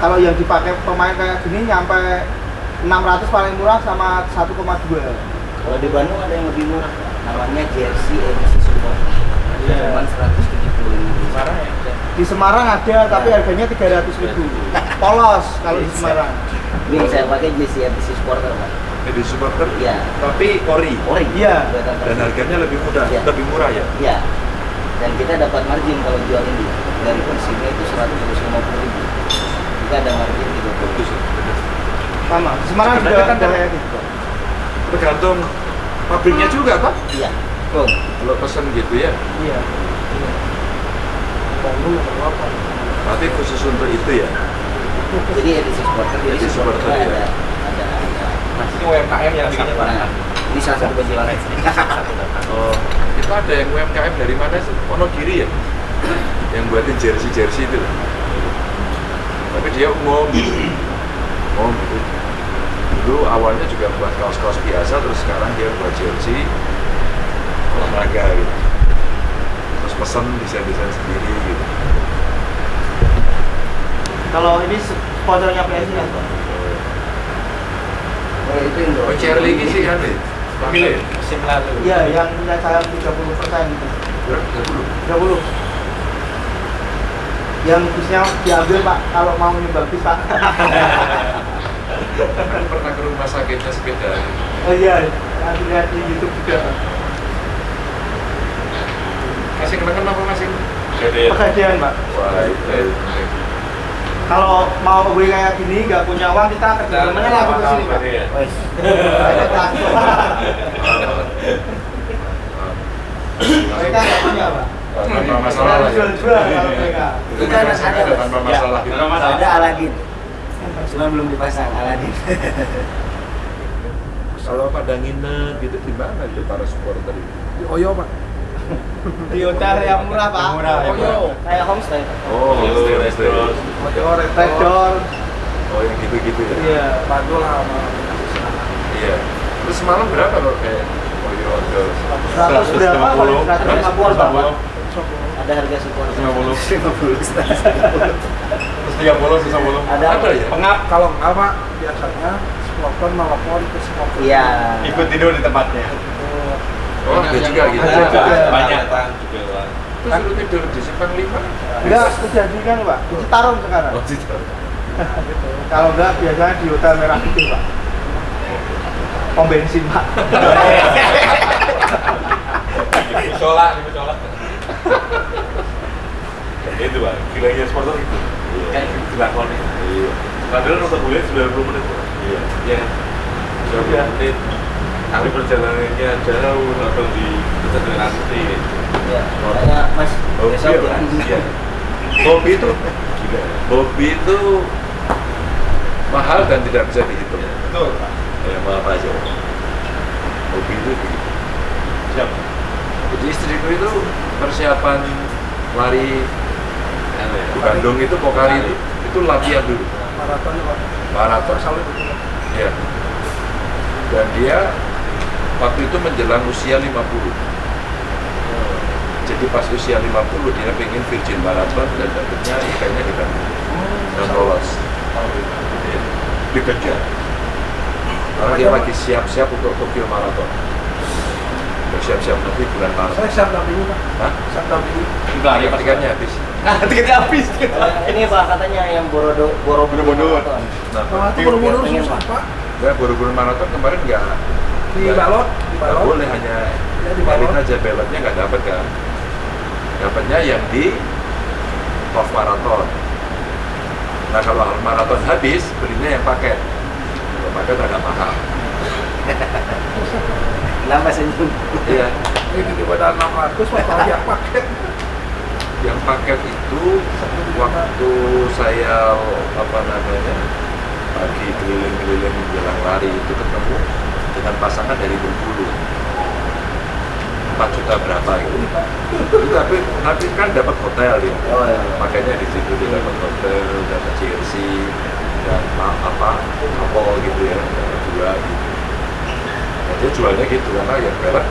kalau yang dipakai pemain kayak gini nyampe 600 paling murah sama 1,2. Kalau di Bandung ada yang lebih murah. Namanya jersey edisi support. Iya. Cuma 175. Marah ya. Di Semarang ada tapi harganya 300 ribu. Polos kalau di Semarang. Ini yang saya pakai jersey edisi supporter Pak. Jadi supporter, Iya. tapi ori. Ori. Iya. Buatan Dan harganya lebih mudah, Iya. lebih murah ya. Iya. Dan kita dapat margin kalau jual ini dari persibnya itu 150 ribu. Kita ada margin 30 Sama. Di Semarang juga Sebenarnya kan ada kayak gitu. Tergantung pabriknya juga pak. Iya. Oh, Kalau pesen gitu ya, Iya. Bandung nomor 8. berarti khusus untuk itu ya. jadi edisi supporter jadi Edisi supporter supporter, ada ya. ada ada Masih UMKM yang bikin nah, ini salah satu penjualan Oh, itu ada yang UMKM dari mana sih? Wonogiri ya? yang buatin jersey-jersey itu. Tapi dia umum, umum gitu. Dulu awalnya juga buat kaos-kaos biasa, terus sekarang dia buat jersey olahraga gitu. Terus pesen desain-desain sendiri gitu. Kalau ini sponsornya PSI kan, Pak? oh itu Indo Oh, Charlie ini sih kan nih. Pemilik musim lalu. Iya, yang punya saham 30 persen gitu. 30. Yang bisnya diambil Pak, kalau mau nyumbang bis Pak. Kan pernah ke rumah sakitnya sepeda. oh iya, nanti lihat di YouTube juga. Masih kenangan apa masih? Pegadean Pak. Wah, itu. Kalau mau gue kayak gini, nggak punya uang kita kerja mana langsung ke sini Pak. Wes. Mereka nggak punya Pak. Tanpa masalah lah ya. Itu kan ada Tanpa masalah. ada Aladin cuma belum dipasang Aladin Kalau pada nginep gitu di mana itu para supporter itu? Di Oyo, Pak. Di hotel yang murah Pak. Yang murah, Oh, iya. kayak homestay Oh, stay, stay. Oyo, Red Door. Oh, yang gitu-gitu ya? Iya. Padul sama Iya. Terus semalam berapa loh kayak Oh iya, ada 100 berapa? 150 Pak. Ada harga supporter 50. 50 Terus 30, sisa 10. ada Ada ya? Pengap kalau enggak Pak, biasanya supporter nelfon ke supporter. iya Ikut tidur di tempatnya. Oh, ada juga gitu. Banyak juga Pak. Terus lu tidur di simpang lima? Enggak, sudah di kan Pak. Di Citarum sekarang. Oh, di situ. Kalau enggak biasanya di hotel merah putih Pak. Pom bensin Pak. Musola, di musola. Itu Pak, gilanya supporter itu. Kayak dilakoni. Iya. Padahal nonton boleh 90 menit Pak. Iya. Iya. 90 menit. Tapi perjalanannya jauh, nonton di Pusat Relasi. Ya, makanya Mas apa? jangan Iya. Hobi itu hobi itu mahal dan tidak bisa dihitung. Betul, Pak. Ya, maaf aja. Hobi itu begitu. Siap. Jadi istriku itu persiapan lari ya. di Bandung itu Pokari itu, itu latihan dulu. maraton Pak. Maraton. Ya. Dan dia waktu itu menjelang usia 50. Jadi pas usia 50 dia pengen Virgin Marathon dan dapetnya eventnya di Bandung. Dan lolos. Dikejar. Karena dia lagi siap-siap untuk Tokyo Marathon. Siap-siap nanti bulan Maret. Saya siap dampingi Pak. Hah? Siap dampingi. Juga ya Pak. Tiketnya habis. Nah, tiketnya habis. Ini Pak katanya yang Borodo Borobudur. Borobudur. Nah, Nah, pengen, susah Pak. Ya, buru-buru maraton kemarin nggak Di nggak- balot, di nggak balot. boleh hanya Ya, di balot. aja belotnya nggak dapat kan. Dapatnya yang di off maraton. Nah kalau half maraton habis belinya yang paket. Kalau paket agak mahal. Kenapa senyum? Iya. Ini daripada 600 Pak kalau yang paket. Yang paket itu waktu saya apa namanya pagi keliling-keliling menjelang lari itu ketemu dengan pasangan dari Bengkulu 4 juta berapa gitu Itu tapi tapi kan dapat hotel ya Oh ya. makanya di situ dia dapat hotel dapat jersey dan apa apa gitu ya dua gitu dia jualnya gitu karena ya berat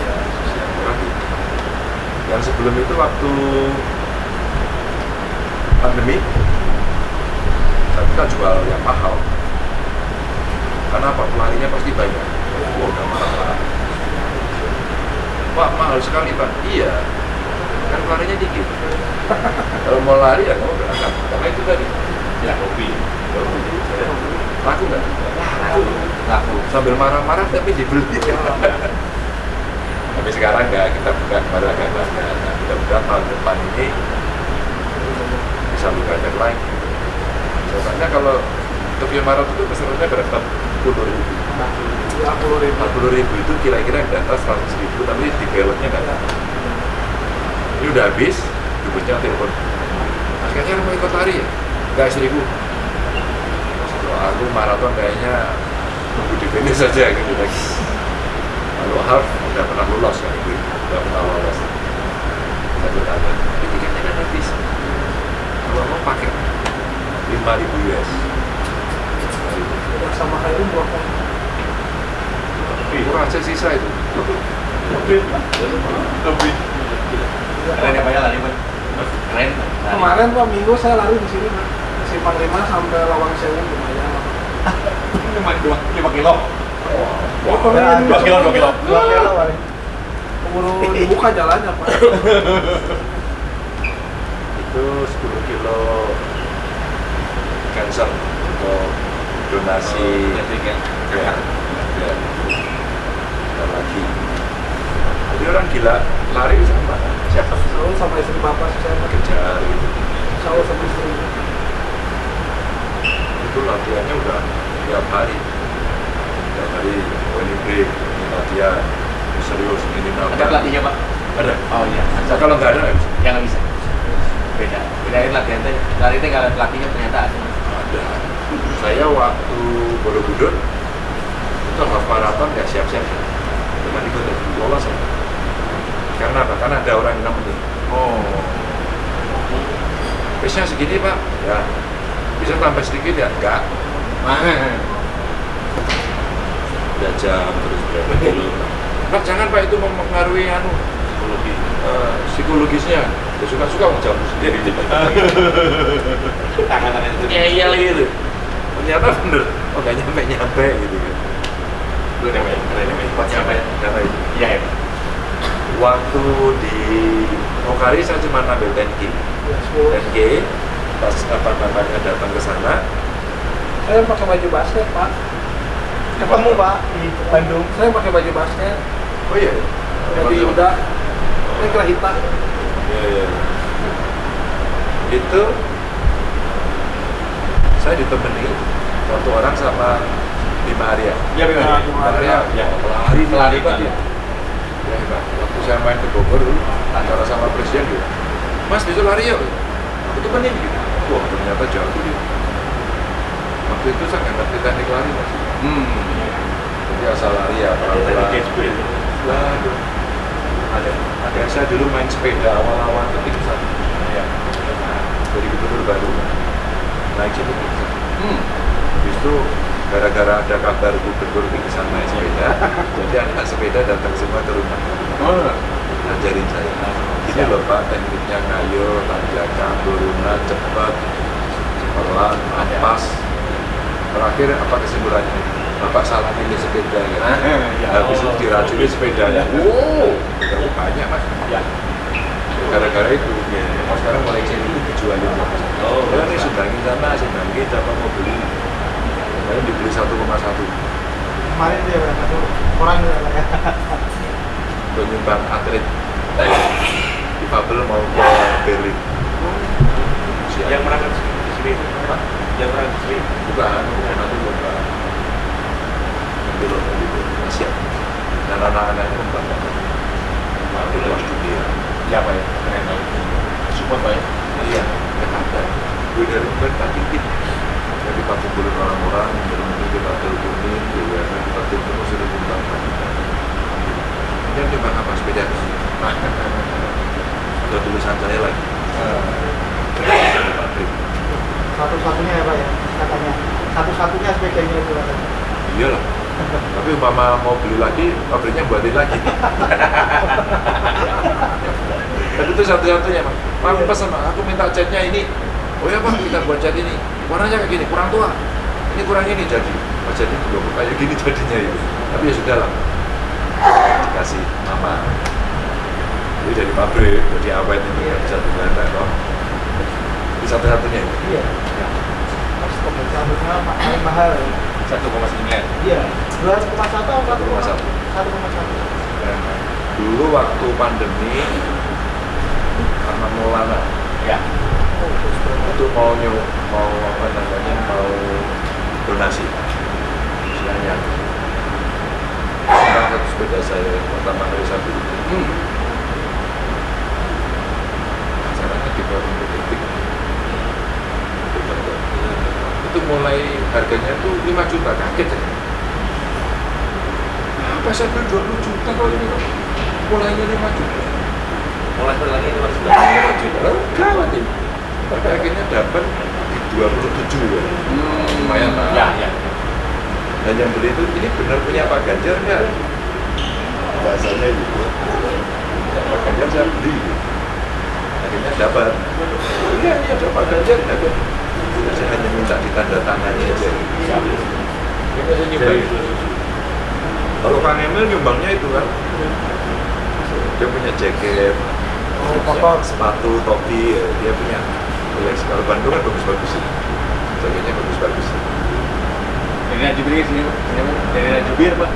ya yang murah gitu yang sebelum itu waktu pandemi kita jual yang mahal. Karena apa? Pelarinya pasti banyak. Wah udah mahal Pak. Mahal sekali pak. Iya. Kan pelarinya dikit. Kalau mau lari ya nggak berangkat karena itu tadi. Ya, hobi. laku nggak laku. Laku. sambil marah-marah tapi dibeli tapi sekarang nggak kita buka baru agak bangga nah, mudah-mudahan tahun depan ini. Bisa lebih banyak lagi soalnya kalau Tokyo Marathon itu pesertanya berapa? Puluh ribu. Puluh ribu. empat puluh ribu itu kira-kira yang data seratus ribu tapi di belotnya nggak ada. Ini udah habis dubesnya telepon. Kayaknya mau ikut lari ya? Nggak seribu aku maraton kayaknya tunggu di finish saja gitu lagi kalau half udah pernah lolos kan itu udah pernah lolos satu tanya "Ini tiketnya kan habis kalau mau pakai lima ribu US sama kayak umroh Pak. kurang aja sisa itu Lebih. Keren ya Pak ya lari Pak. Keren. Kemarin Pak Minggu saya lari di sini Pak. Simpang 5 sampai Lawang Sewu lumayan. Lima dua lima kilo. Oh, Dua kilo dua kilo. Dua kilo kali. Keburu dibuka jalannya Pak. itu 10 kilo cancer untuk donasi ya, ya. Ada lagi jadi orang gila lari sama siapa Selalu sama istri bapak Pak. kejar gitu Selalu sama istri. itu latihannya udah tiap hari tiap hari ini break latihan serius ini Ada nambah pelatihnya Pak. ada Oh iya. Nah, kalau nggak ada nggak bisa Yang nggak bisa. Beda. Bedain latihan teh. Lari teh kalau pelatihnya ternyata ada. ada saya waktu Borobudur itu half marathon nggak siap-siap cuma ikut lolos aja. karena apa? karena ada orang yang nemenin Oh. pace-nya segini pak ya bisa tambah sedikit ya enggak udah jam terus berapa kilo pak jangan pak itu mempengaruhi anu Psikologi. eh, psikologisnya ya suka-suka mau jam sendiri Tangan-tangan itu. ngeyel gitu ternyata bener oh nggak nyampe nyampe gitu kan Lu namanya namanya. Pak nyampe nyampe Iya ya. waktu di Pokari saya cuma ngambil 10K Ya, 10. 10K pas apa namanya datang ke sana Saya pakai baju basket Pak. Ketemu Pak di Bandung. Saya pakai baju basket. oh iya Jadi udah saya kira hitam. Iya, iya. itu saya ditemani satu orang sama lima Arya Iya Nah, benar. Bima Arya Arya. ya pelari Pelari, Pak dia ya hebat waktu saya main ke Bogor dulu acara sama presiden gitu mas besok lari yuk aku temenin gitu wah ternyata jauh gitu waktu itu saya nggak ngerti teknik lari mas. Hmm. jadi asal lari ya pelan-pelan. Waduh. ada. Ada saya dulu main sepeda awal-awal ke pingsan ya dari gubernur baru. Naik pingsan Hmm. Itu gara-gara ada kabar gubernur pingsan naik sepeda jadi anak sepeda datang semua ke rumah. Oh. ngajarin saya. Ini loh pak tekniknya kayu tanjakan turunan cepat pelan ampas terakhir apa kesimpulannya? Bapak salah pilih sepeda ya. habis itu diracuni sepedanya wow terlalu banyak mas. Ya. gara-gara itu oh, sekarang mulai sini itu dijualin Oh, ya ini sumbangin sana sumbangin dapat mau beli. Kemarin dibeli 1,1 kemarin dia Pak, satu orang ya ya untuk nyumbang atlet. Difabel mau ke Berlin. Siap. Yang berangkat di sini. Pak? Yang berangkat di sini. Bukan bukan nanti lomba nanti lomba gitu siap. Dan anak-anaknya membanggakan di kelas dunia Siapa ya? Keren banget. Support Pak ya. iya. Jakarta gue dari tak dikit jadi kita kumpulin orang-orang dari mungkin kita teleponin BUMN kita telepon sudah membanggakan ini nyumbang apa sepeda? Ada tulisan saya lagi. Pabrik satu-satunya ya Pak ya katanya. Satu-satunya sepedanya itu katanya iyalah. Tapi umpama mau beli lagi pabriknya buatin lagi. Dan itu satu-satunya mas pak Iya. pesan Pak, aku minta catnya ini. Oh ya pak kita buat cat ini. Warnanya kayak gini kurang tua. Ini kurang ini jadi. Oh jadi belum kayak gini jadinya itu tapi ya sudah lah dikasih mama. Ini dari pabrik jadi awet itu Iya. nggak bisa kok ini satu-satunya? Iya. Satunya ma- paling mahal ya. 1,9. iya. dua koma satu atau satu koma 1,1. satu koma satu? Dulu waktu pandemi karena Maulana Ya. oh itu mau nyu mau apa namanya mau donasi. Istilahnya. Sekarang satu sepeda saya pertama kali saya beli. Hmm. masalahnya di itu mulai harganya tuh 5 juta kaget ya? Apa saya beli 20 juta kalau ini kok mulainya 5 juta. Mulai lagi itu harus 5 juta. Lalu gawat ini tapi akhirnya dapat di 27 ya? Lumayan lah Ya, ya. dan yang beli itu ini benar punya Pak Ganjar nggak? Bahasanya gitu. Pak Ganjar saya beli. Akhirnya dapat. Iya ini ada Pak Ganjar dapat minta ditandatangani aja. Nyumbang kalau Kang Emil nyumbangnya itu kan? Dia punya jaket oh kotor sepatu topi ya, dia punya. Koleksi kalau Bandung kan bagus-bagus sih. Jaketnya bagus-bagus. Dari Najubir ke sini, dari Najubir Pak.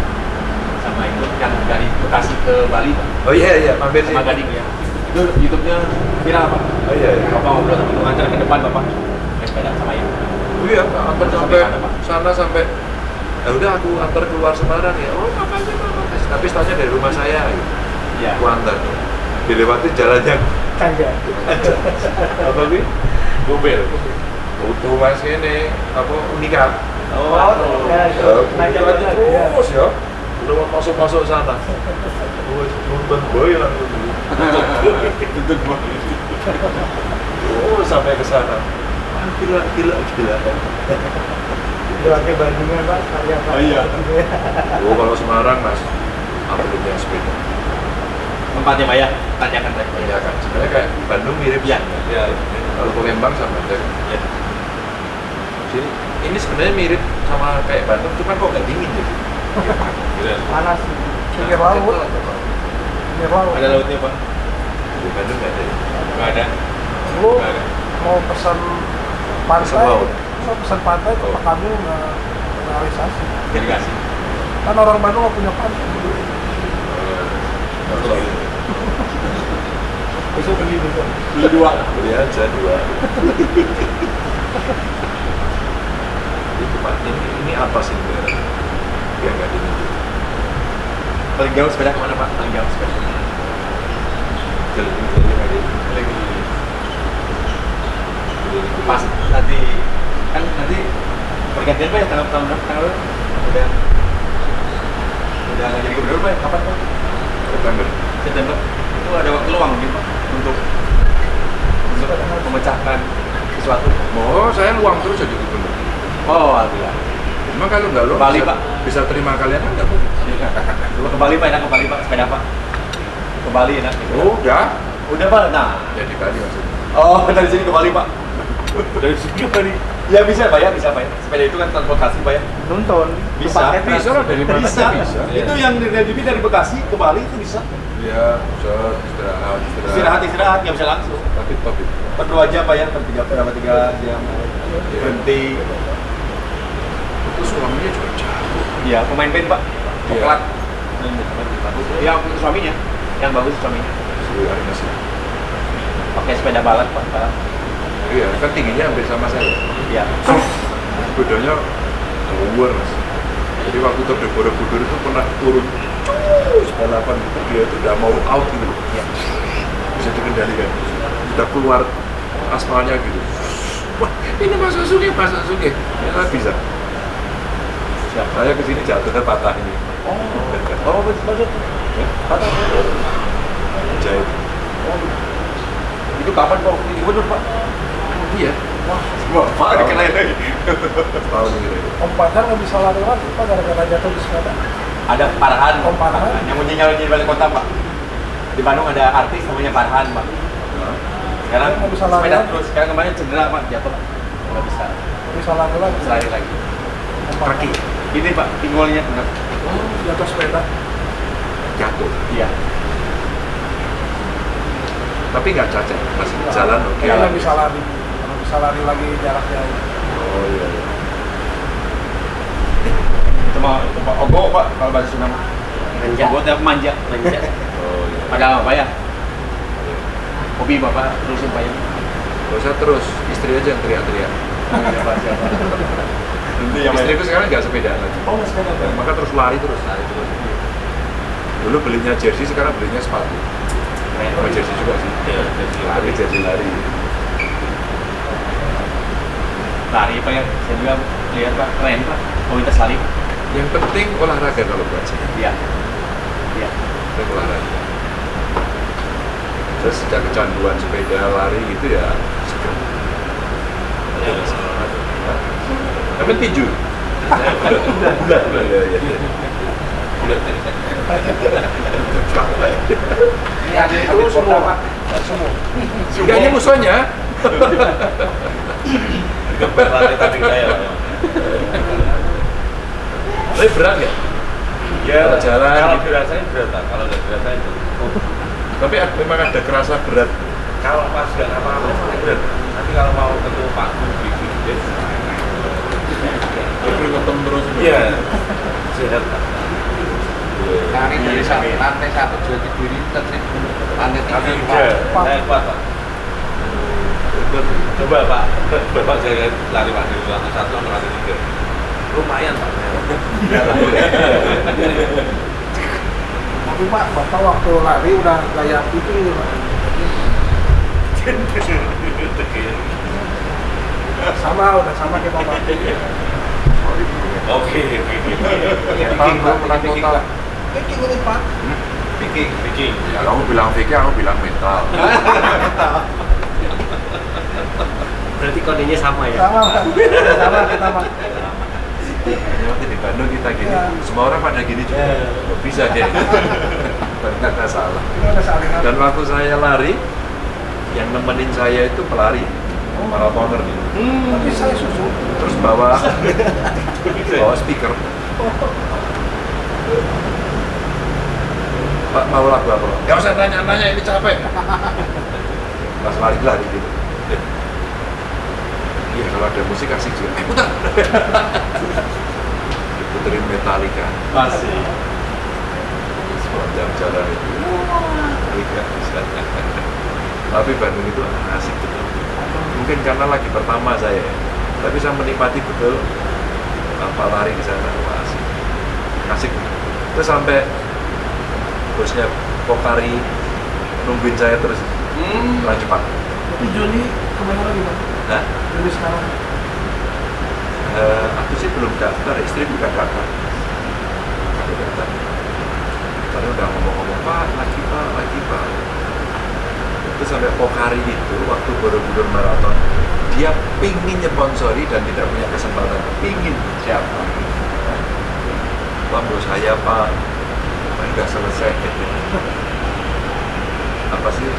Sama itu yang dari Bekasi ke Bali Pak. oh iya iya mampir sih. Sama Gading ya. Itu YouTube-nya viral Pak. oh iya iya. Bapak ngobrol sama pengacara ke depan Bapak. Naik sepeda sama ya. Oh iya, antar Sampai sana sampai ya udah aku antar keluar Semarang ya. Oh, apa aja Pak? Tapi startnya dari rumah saya. Gitu. Iya. Aku antar. Dilewati jalan yang canja apa sih? Gobel. Utuh mas ini apa unikat. Oh, oh ya Ya, ya terus ya. Udah mau masuk masuk sana. Oh, nonton boy langsung. Tuntut gua. Oh, sampai ke sana. Gila, gila, gila. Jalannya Bandungnya Pak karya Pak Oh, iya. Ya. Oh, kalau Semarang mas, atletnya sepeda. Tempatnya Pak ya. Tanyakan tadi. Iya kan, sebenarnya kayak Bandung mirip Iya. ya. Kalau Palembang sama aja. Ya. Sini, ini sebenarnya mirip sama kayak Bandung, cuma kok nggak dingin jadi. Gitu. panas pinggir laut apa? pinggir laut Ada lautnya Pak. Di Bandung nggak ada. ya? Enggak ada. lu Nggak ada. mau Pesan pantai pesan pantai Oh. ke kamu nggak realisasi Jadi kasih. kan orang Bandung nggak punya pantai besok beli besok Beli dua. Beli aja dua. itu Pak, ini, ini apa sih sebenarnya? Biar nggak dingin. Paling jauh sepeda ke mana pak? Paling jauh sepeda. Keliling-keliling aja. Pas nanti kan nanti pergantian pak ya tanggal tahun berapa? Tanggal? Udah udah nggak jadi gubernur pak? ya? Kapan pak? September. September. Itu ada waktu luang mungkin pak untuk untuk memecahkan sesuatu. Oh, saya luang terus jadi gubernur. Oh, alhamdulillah. Emang kalau nggak luang Bali, bisa, Pak. bisa terima kalian kan nggak mungkin. Dulu ke Bali pak, enak ke Bali pak, sepeda pak. Ke Bali enak. Oh, udah. Udah pak, nah. Ya di Bali maksudnya. Oh, dari sini ke Bali pak. Dari sini ke Bali. Ya bisa pak ya, bisa pak ya. Sepeda itu kan transportasi pak ya. Nonton. Bisa. Bisa lah dari mana Bisa. aja bisa. Itu yang dari dari dari Bekasi ke Bali itu bisa. Ya, set, istirahat, istirahat. Istirahat istirahat nggak bisa langsung. Tapi top itu. Per dua jam pak ya, per tiga berapa tiga jam. Berhenti. Itu suaminya juga jago. Iya, pemain band pak. Iya. Poklat. Ya, suaminya. Yang bagus suaminya. Pakai sepeda balap pak. balap. Iya, kan tingginya hampir sama saya. Iya. Bedanya mas. Jadi waktu de Borobudur itu pernah turun balapan itu dia itu udah mau out gitu. Iya. Bisa dikendalikan. Udah keluar aspalnya gitu. Wah, ini masuk sungai, masuk sungai. Ya, bisa. Siapa? Saya ke sini jatuh dan patah ini. Oh, oh bagus. Patah. Jahit. Itu kapan pak? Gubernur pak? Iya. Wah, pak dikenain lagi. Tahun ini. Om Padar nggak bisa lari lagi pak gara-gara jatuh di sepeda. Ada Farhan. Oh, Farhan. Yang punya nyalon jadi balik kota pak. Di Bandung ada artis namanya Farhan pak. Sekarang Nggak bisa lari sepeda lagi. terus. Sekarang kemarin cedera pak, jatuh pak. Nggak bisa. Nggak bisa lari lagi. Bisa lari lagi. Om. Kaki. Ini pak, pinggulnya benar. Oh, jatuh sepeda. Jatuh. Iya. Tapi nggak cacat, masih jalan oke. Nggak bisa lari. Nggak bisa lari lagi jarak jauh. Oh iya. iya. Itu mau, itu mau ogo pak kalau bahasa Sunda mah. Manja. Ogo itu apa? manja. Manja. Oh iya. Padahal apa ya? Hobi bapak terusin pak ya. Gak usah terus, istri aja yang teriak-teriak. Siapa siapa. Nanti yang Istriku sekarang nggak sepeda lagi. Oh, nggak sepeda pak. Maka terus lari terus, lari terus. Dulu belinya jersey, sekarang belinya sepatu. Sama jersey juga sih. Iya, jadi Lari jersey lari. Lari pak ya. Saya juga lihat pak keren pak. Komunitas lari. Yang penting olahraga kalau buat saya. Iya. Iya. Penting olahraga. Terus sejak kecanduan sepeda lari gitu ya segera. Iya. Tapi tinju. Bulat, bulat. Iya, iya. Bulat. Ini ada itu semua pak. Semua. Ini musuhnya. Geber lari tadi saya. Tapi berat nggak? Ya, Kalau jalan Kalau gitu. dirasain berat, Pak. kalau nggak dirasain Tapi ada- memang ada kerasa berat. kalau pas nggak apa-apa berat. Tapi kalau mau ketemu Pak Budi Gede, Terus ketemu terus. iya, sehat Pak. Lari dari satu lantai satu dua berdiri ke lantai Tapi tiga. saya kuat Pak. Coba Pak, Bapak saya lari Pak dari lantai satu sampai lantai tiga. Lumayan Pak. Tapi pak, bapak waktu lari udah kayak itu pak. Sama, udah sama kita pak. Oke, Viking, Bro, menang total. Viking ini pak. Viking, Viking. Ya, kamu bilang Viking, aku bilang mental. Berarti kodenya sama ya? Sama. Sama kita pak. Hanya waktu di Bandung kita gini, Ya. semua orang pada gini juga. Kok bisa deh. Ternyata salah. Dan waktu saya lari, yang nemenin saya itu pelari, maratoner gitu. Tapi saya susu. Terus bawa bawa speaker. Pak mau lagu apa? Gak usah tanya-tanya ini capek. Pas lari-lari gitu. Iya kalau ada musik asik juga. Eh putar. Diputerin Metallica. Masih. Sepanjang jalan itu. Metallica bisa. Tapi Bandung itu asik betul. Mungkin karena lagi pertama saya. ya. Tapi saya menikmati betul apa lari di sana. Wah, asik. Asik. Terus sampai bosnya Pokari nungguin saya terus Hmm. Jepang Di Juni ke mana lagi bang? Hah? Juni sekarang. Eh, aku sih belum daftar, istri bukan daftar. Aku daftar. Tadi udah ngomong-ngomong, Pak, lagi Pak, lagi Pak. Itu sampai Pokari itu, waktu Borobudur Marathon, dia pingin nyponsori dan tidak punya kesempatan. Pingin. Siapa? Pak, bos saya Pak, udah selesai. Apa sih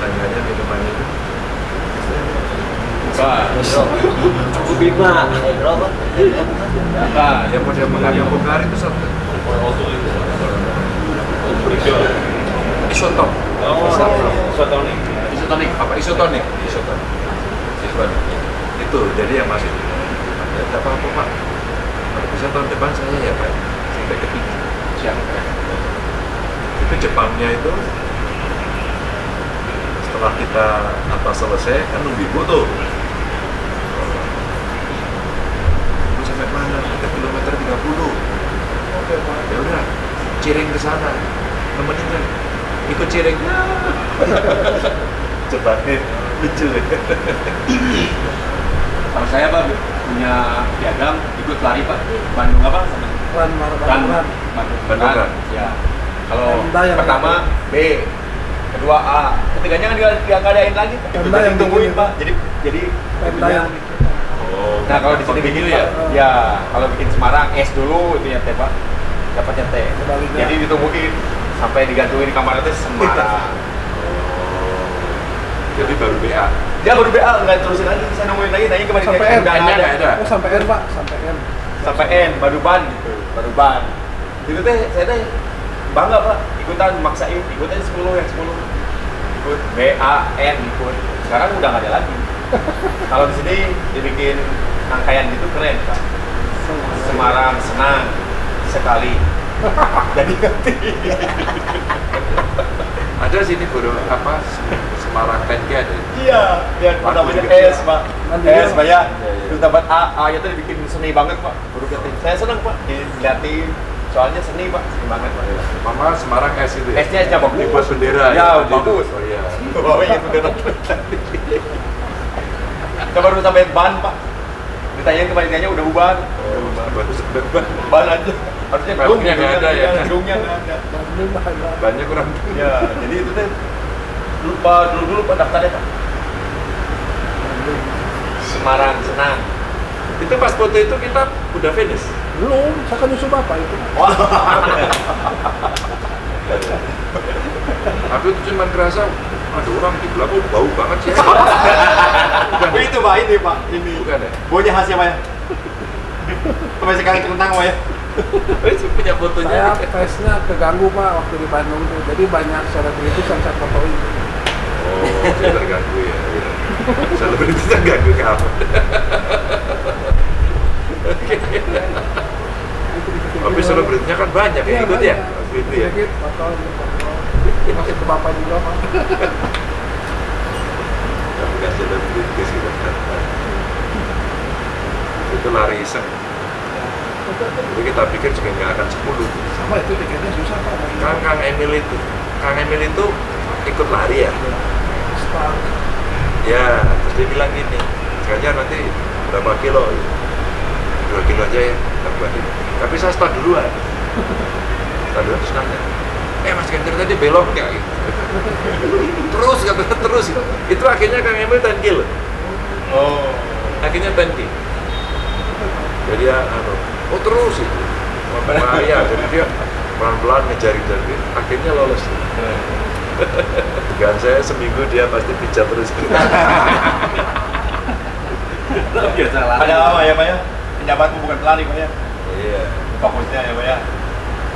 saingannya minuman itu? Eh? Pak, Yang mengalir Pokari itu satu. Oh, apa? Itu jadi yang masuk. Ya, tak apa-apa pak. Kalau bisa tahun depan saya ya pak. Sampai ketiga. Siapa? Itu Jepangnya itu setelah kita apa selesai kan nunggu tuh. Ibu sampai mana? Ke kilometer 30. Oke pak. Ya udah, ciring ke sana. Nemenin kan. Ikut ciring. Jepangnya lucu. Kalau saya Pak punya piagam ikut lari Pak. Bandung apa? Ran Mar Ran. Ran. Bandung. Bandung. Ya. Kalau pertama B, kedua A, ketiganya kan dia dia ngadain lagi. Pemda yang ditungguin bikin Pak. Jadi jadi Pemda yang Oh, Nah kalau di sini bikin ya. ya kalau bikin Semarang S dulu itu ya T Pak. Dapatnya T. Sebaliknya. Jadi ditungguin sampai digantungin di kamar itu Semarang. Jadi baru BA. Dia baru BA nggak terusin lagi, saya nungguin lagi, nanya kemarin Sampai N. nggak ada. ada. Oh sampai R pak, sampai R. sampai N baru ban gitu baru ban itu teh saya teh bangga pak ikutan maksain ikutan 10 yang 10 ikut B A N ikut sekarang udah nggak ada lagi kalau di sini dibikin rangkaian gitu keren pak Semarang senang sekali jadi ngerti Ada sini baru apa Semarang 10K ada. iya Waduh, namanya juga. S pak Mandiri, S Pak. ya Iya, iya. terus dapat A A nya tuh dibikin seni banget pak baru ngerti saya senang pak diliatin soalnya seni pak seni banget pak Mama Semarang S itu ya. S-nya aja bagus. Dibuat bendera Ya, itu. bagus. Oh iya. Bawanya bendera Kita baru sampai ban pak Ditanyain kepanitianya udah bubar Oh, baru sampai ban. Aja Harusnya Bannya drum, nggak drumnya ada ya? Drumnya nggak ada Bandung pak. Pak. Bannya kurang. Ya, jadi itu teh lupa dulu dulu pak daftarnya pak Semarang senang Itu pas foto itu kita udah finish. Belum, saya kan nyusul bapak itu. Aku itu cuma kerasa ada orang di belakang bau banget sih. Bukan itu pak ini pak ini Bukan ya? Baunya khasnya pak ya Sampai sekarang kentang pak ya punya fotonya. Saya tesnya keganggu pak waktu di Bandung tuh. Jadi banyak selebritis yang saya fotoin. Oh, saya terganggu ya. ya. Selebritis terganggu kamu. Tapi selebritisnya kan banyak yang ikut ya. Waktu itu ya. Masuk ke bapak juga pak. Ya, bukan selebritis gitu. Itu lari iseng. Jadi kita pikir juga nggak akan 10. Sama itu tiketnya susah pak. Kang Kang Emil itu, Kang Emil itu ikut lari ya. Start. Ya, terus dia bilang gini, Ganjar nanti berapa kilo? Dua kilo aja ya. Tapi saya start duluan. Start duluan terus nanya, eh Mas Ganjar tadi belok nggak? Gitu. terus kata terus. Itu akhirnya Kang Emil 10 kilo. Oh Akhirnya 10 kilo. Jadi ya, anu, oh terus itu. Bahaya, jadi dia pelan-pelan ngejar-ngejar akhirnya lolos. Dugaan saya seminggu dia pasti pijat terus. Biasa lah. Ada apa ya pak ya Penjabatmu bukan pelari pak ya Iya. Fokusnya ya pak ya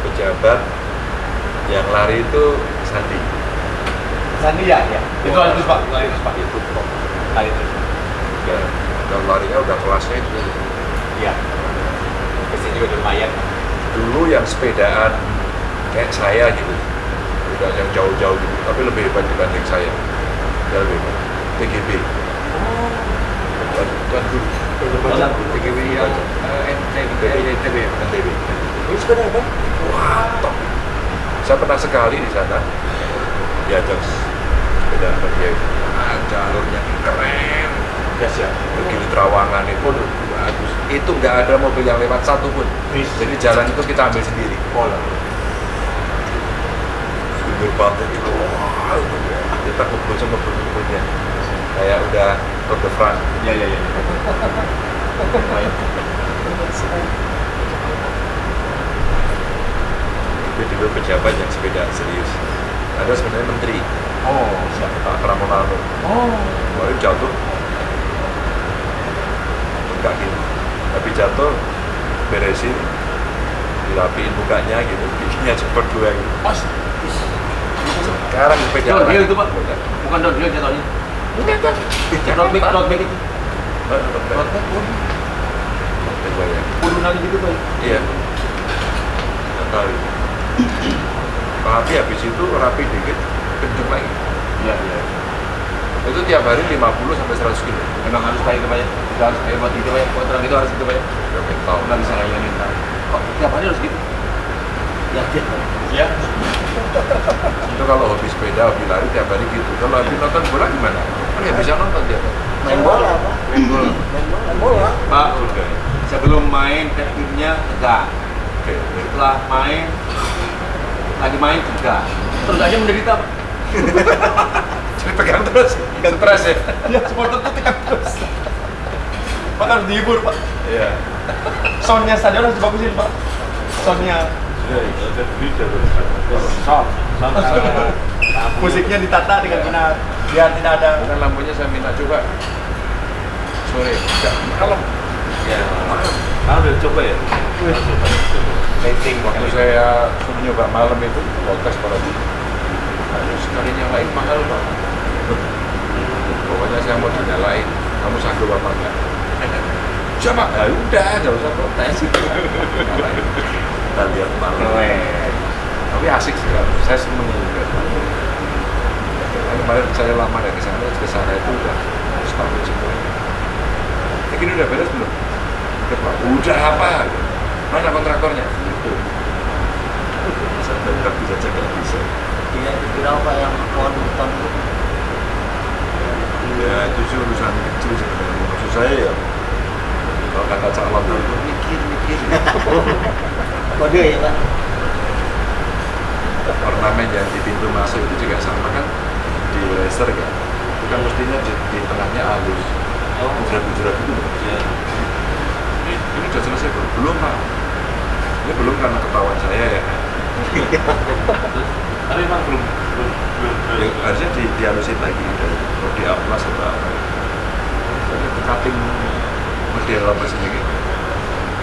pejabat yang lari itu Sandi. Sandi ya, ya. Itu lari terus pak, lari terus pak. itu top Lari terus. ya, dan larinya udah kelasnya itu. Iya. Pasti juga lumayan. dulu yang sepedaan kayak saya gitu. Udah yang jauh-jauh gitu tapi lebih hebat dibanding saya. Ya lebih hebat. TGB Tuan Tuan Guru TGW yang eh, NTB, TB NTB. NTB ini sepeda apa? wah top saya pernah sekali di sana. Diajak sepeda sama dia. Itu ah, jalurnya keren. Ya. begitu terawangan itu bagus. Itu nggak ada mobil yang lewat satu pun. Jadi jalan itu kita ambil sendiri. Pola. Sumber pantai itu itu kita kumpul sama kumpulnya kayak udah Tour de France Ya ya ya. Itu dulu pejabat yang sepeda serius ada sebenarnya menteri Oh, siap. Pak Pramonano Oh. kemarin jatuh enggak gitu tapi jatuh beresin dirapiin mukanya gitu bikinnya cepet dua gitu Pas. sekarang sepeda Downhill itu, Pak? Bukan. Downhill jatuhnya. Bukan, kan? Road bike, road bike itu. Road bike. Road bike, waduh. Road bike banyak. Urunan gitu, Pak. Iya. Sekali. Tapi habis itu rapi dikit, kenceng lagi. Iya iya. Itu tiap hari 50 sampai 100 kilo. Memang harus kayak gitu, Pak ya. Kita harus kayak buat gitu, Pak ya. Kontrak itu harus gitu, Pak ya. Udah mental. Nggak bisa kayak mental. Kok tiap hari harus gitu? Yakin, Pak. Iya. Itu kalau hobi sepeda, hobi lari tiap hari gitu. Kalau hobi nonton bola gimana? Kan nggak bisa nonton tiap hari. Main bola, Pak. Main bola. Main bola. Pak, Udah. sebelum main tekniknya tegak. Oke. Setelah main, lagi main tegak. Terus aja menderita, Pak. Jadi pegang terus, stres ya. Ya, supporter tuh tekan terus. Pak harus dihibur, Pak. Iya. Soundnya stadion harus dibagusin, Pak. Soundnya. Sound. Sound. Musiknya ditata dengan benar. Biar tidak ada lampunya saya minta coba sore, malam. Ya. Kamu udah coba ya? rating. Waktu saya suruh nyoba malam itu, protes pada dia. Aduh, sekali nyalain mahal pak. Pokoknya saya mau dinyalain, kamu sanggup apa enggak? Siapa? Ya udah, nggak usah protes. Kita lihat malam. Tapi asik sih, saya seneng juga. Nah, kemarin saya lama dari sana, ke sana itu udah setahun semua. Ya gini udah beres belum? Udah, Pak. Udah apa? Mana kontraktornya? Gitu. Saya bentak bisa cek nggak bisa. Iya, berapa yang pohon hutan itu? Ya itu sih urusan kecil sebenarnya. Maksud saya ya kalau kata calon itu mikir mikir. Kode ya, Pak. Ornamen yang di pintu masuk itu juga sama kan di laser kan. Itu kan mestinya di, di tengahnya halus. Oh. Bujerat-bujerat itu loh. Ini, ini udah selesai belum? Belum pak. Ini belum karena ketahuan saya ya. Tapi emang belum belum belum. ya harusnya di dihalusin lagi mau di amplas atau apa itu cutting model apa sih gitu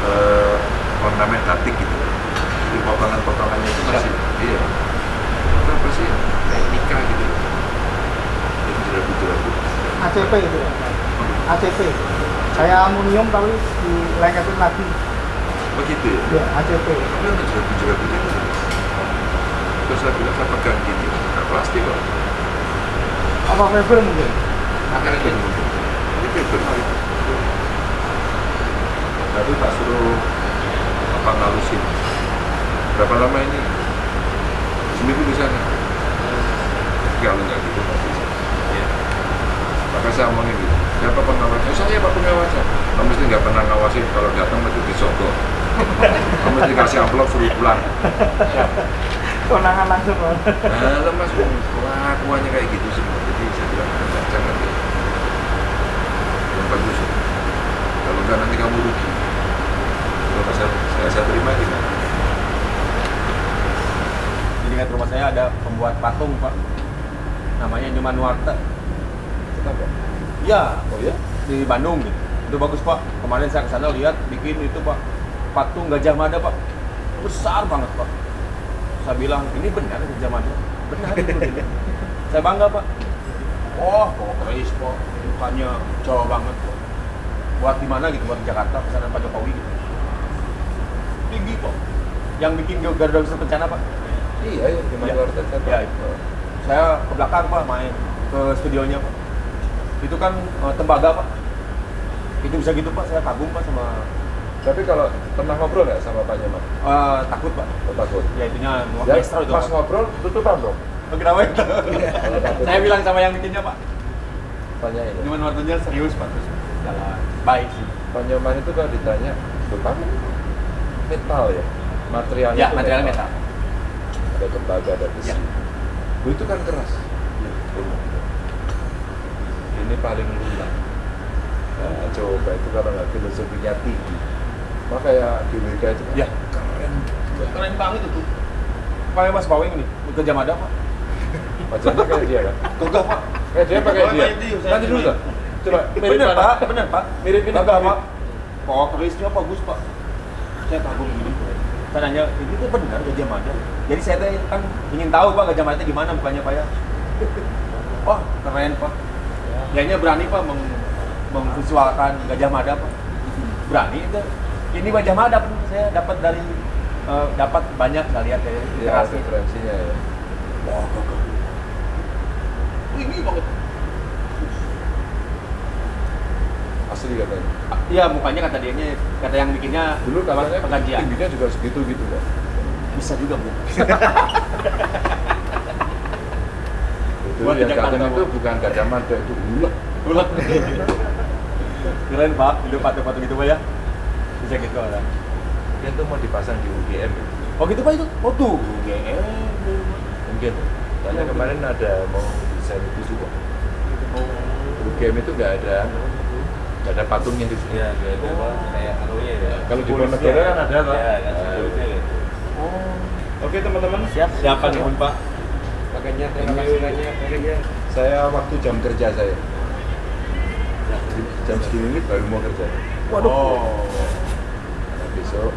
eh, ornamen cutting gitu jadi potongan-potongannya itu masih iya itu apa sih kayak nikah gitu itu jerabu-jerabu ACP itu ya. ACP kayak aluminium tapi dilengketin lagi. Begitu ya? Ya ACP tapi ada jerabu-jerabunya itu terus saya bilang saya pegang gini nggak plastik kok. Apa fiber mungkin? Akan itu ini paper tapi tak suruh apa ngalusin? Berapa lama ini? Seminggu di sana? Kalau nggak gitu nggak bisa ya maka saya omongin gitu siapa pengawasnya saya pak pengawasnya kamu mesti nggak pernah ngawasin kalau datang mesti disogok kamu mesti kasih amplop suruh pulang konangan langsung. Nah, mas, kelakuannya kayak gitu semua. Jadi saya bilang, "Jangan, jangan deh. Yang bagus. Kalau enggak nanti kamu rugi. Kalau saya, saya, saya terima gimana? Di dekat rumah saya ada pembuat patung pak. Namanya Nyoman Nuarta. Iya. Oh ya? Di Bandung gitu. Itu bagus pak. Kemarin saya ke sana lihat bikin itu pak patung Gajah Mada pak. Besar banget pak. Saya bilang ini benar Gajah Mada. Benar itu. Dia. saya bangga pak. Oh, kok keris pak. Mukanya Jawa banget pak. Buat di mana gitu? Buat di Jakarta pesanan Pak Jokowi gitu. Tinggi pak. Yang bikin Garuda Wisnu Kencana pak. Iya, ya, di Iya. luar saya Iya, itu. Saya ke belakang pak main ke studionya pak. Itu kan eh, tembaga pak. Itu bisa gitu pak. Saya kagum pak sama Tapi kalau pernah ngobrol nggak sama Pak Nyoman? Eh, takut pak. Oh, takut. Ya itunya Ya, itu pas pak. ngobrol tutupan dong. Oh, kenapa itu? Saya bilang sama yang bikinnya pak. tanya ini. Cuman waktunya serius pak. Terus jalan baik sih. Pak Nyoman itu kalau ditanya, "Loh, kamu metal ya? Materialnya Ya material metal. Ada tembaga, ada besi. Ya. Loh, itu kan keras. Ini paling lunak. Nah, coba itu kalau nggak filosofinya tinggi. Makanya GWK itu kan Ya. keren. Keren banget itu. Kayak Mas Bawing nih, kerja Mada pak. Wajahnya kayak dia kan? Gagah pak. Kayak dia pakai Oh, dia. Nanti dulu tuh. Coba mirip Bener mana? pak, bener pak. Mirip ini Gagah mirip. pak. Oh, kerisnya bagus pak. Saya kagum gini. Saya nanya, ini tuh benar Gajah Mada. Jadi saya kan ingin tahu pak Gajah Mada gimana mukanya pak ya. Wah keren pak. Kayaknya berani pak meng memvisualkan Gajah Mada pak. Berani itu. Ini Gajah Mada Pak. saya dapat dari eh, dapat banyak saya lihat dari Ya, referensinya ya. Wah gagah. Ini banget. Asli katanya. Iya mukanya kata dia kata yang bikinnya Dulu katanya penggajian. tingginya juga segitu gitu kan. Bisa juga bu. Itu Buat yang tahu. itu bukan Gajah Mada, itu ulet. Ulat. Keren pak, hidup patung-patung gitu pak ya. Bisa gitu orang. Dia tuh mau dipasang di UGM. gitu. Oh gitu pak itu? Oh tuh. GM. Mungkin. Karena kemarin ada mau desain itu juga. UGM itu nggak ada nggak ada patungnya di sini. Kayak itu apa? Kayak anunya ya. Kalau di. Ponegoro kan ada, Pak. Kan Nah. simbolisnya gitu. Oke teman-teman. Siap. Siapa nih pak? Makanya terima kasih banyak. Saya waktu jam kerja saya. Jadi Jam segini ini baru mau kerja. Waduh. Oh. Karena besok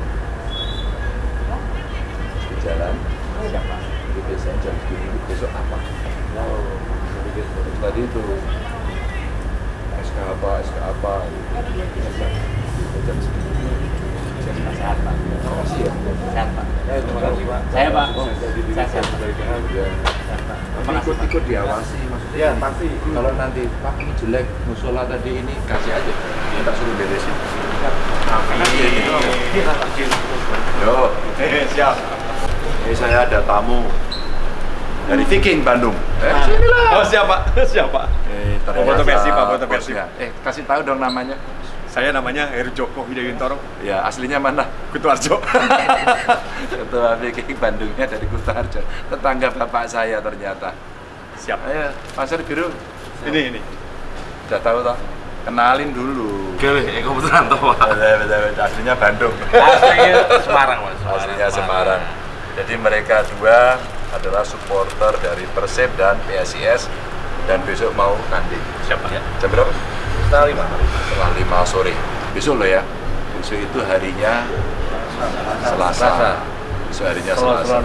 di jalan. Siapa? Jadi biasanya jam segini ini besok apa? Terus tadi itu SK apa, SK apa gitu. Jam segini. Sehat ya. Sehat pak. Terima kasih, Pak. Saya pak. Saya Saya sehat pak. Ya. Sehat, ikut-ikut diawasi maksudnya. Ya pasti. Kalau nanti Pak ini jelek, musola tadi ini kasih aja. Kita suruh beresin. Yo, Eh, siap. ini saya ada tamu dari Viking Bandung. Eh, Oh siapa? Siapa? Eh, ternyata Foto versi, Pak, foto versi. bosnya. Eh, kasih tahu dong namanya. Saya namanya Heru Joko Hidayuntoro Ya, aslinya mana? Kutuarjo. Ketua Viking Bandungnya dari Kutarjo. Tetangga bapak saya ternyata. Siap. Ayo, Pasar Biru. Ini ini. Udah tahu toh? Kenalin dulu. Oke, eh kebetulan tuh, Pak. Betul, betul, betul. Aslinya Bandung. Aslinya Semarang, Mas. Aslinya Semarang. Jadi mereka dua adalah supporter dari Persib dan PSIS dan besok mau tanding. Siapa? Jam berapa? Setengah lima. Setengah lima sore. Besok loh ya. Besok itu harinya Selasa. Selasa. Besok harinya Selasa.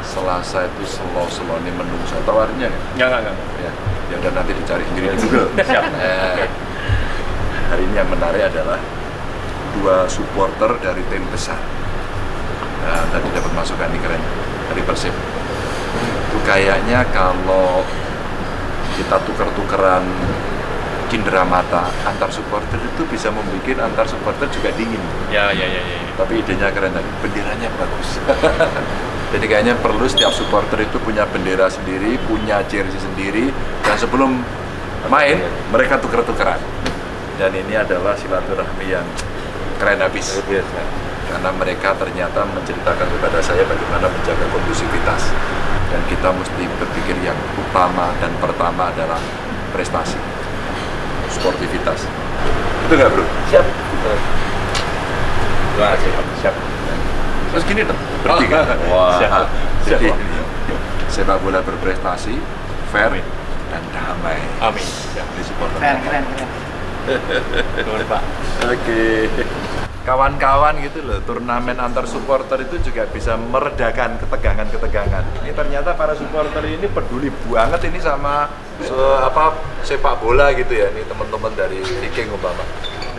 Selasa itu selo seloni menungso. Tahu artinya? Enggak, enggak, enggak. Ya, ya udah nanti dicari sendiri di Google. Siap. Eh, hari ini yang menarik adalah dua supporter dari tim besar. Nah, tadi dapat masukan nih keren dari Persib. Itu kayaknya kalau kita tuker-tukeran cindera mata antar supporter itu bisa membuat antar supporter juga dingin. Ya, ya, ya, ya. Tapi idenya keren tadi, benderanya bagus. Jadi kayaknya perlu setiap supporter itu punya bendera sendiri, punya jersey sendiri, dan sebelum main mereka tuker-tukeran. Dan ini adalah silaturahmi yang keren habis. Biasa. Karena mereka ternyata menceritakan kepada saya bagaimana menjaga kondusivitas. Dan kita mesti berpikir yang utama dan pertama adalah prestasi, sportivitas. Itu nggak bro? Siap. Terima kasih. Siap. Terus gini dong, bertiga. Wah. Siap. Siap, Jadi Pak. sepak bola berprestasi, fair, dan damai. Amin. Di supporter. Keren, keren, keren. Pak. Oke. Kawan-kawan gitu loh, turnamen antar supporter itu juga bisa meredakan ketegangan-ketegangan. Ini ternyata para supporter ini peduli banget ini sama se- apa sepak bola gitu ya. Ini teman-teman dari Viking umpama.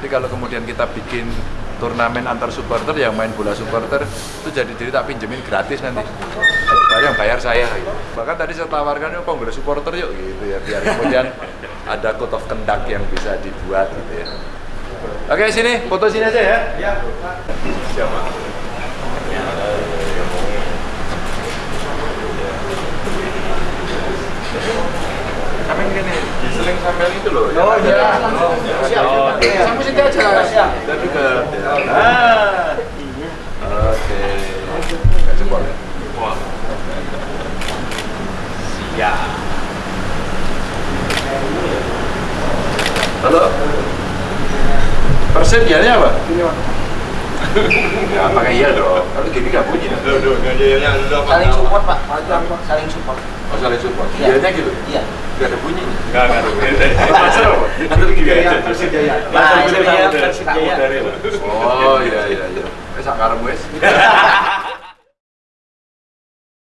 Jadi kalau kemudian kita bikin turnamen antar supporter yang main bola supporter itu jadi diri tak pinjemin gratis nanti. Kalau yang bayar saya gitu. Bahkan tadi saya tawarkan yuk kongres supporter yuk gitu ya biar kemudian ada code of conduct yang bisa dibuat gitu ya. Oke, sini, foto sini aja ya. Iya. Siapa? Sampai gini, diseling sampai itu loh. Oh, yang iya. ada- Langsung. Oh, Siap, oh, siap. Iya. Sampai sini aja. Siap. Dan juga. Ah. Oke. Nggak jempol ya? Wah. Siap. Halo. Persib ya apa? Ini Pak. Ya, pakai iya dong. Kalau gini nggak bunyi. Duh, duh, nggak ada yang udah apa? Saling support pak, saling support. Oh, saling support. Iya. Iya gitu. Iya. Nggak ada bunyinya. Enggak, enggak ada beda. Master apa? Atau gini aja. Persib Jaya. Nah, itu dia. Oh iya iya iya. Sakaremu wes.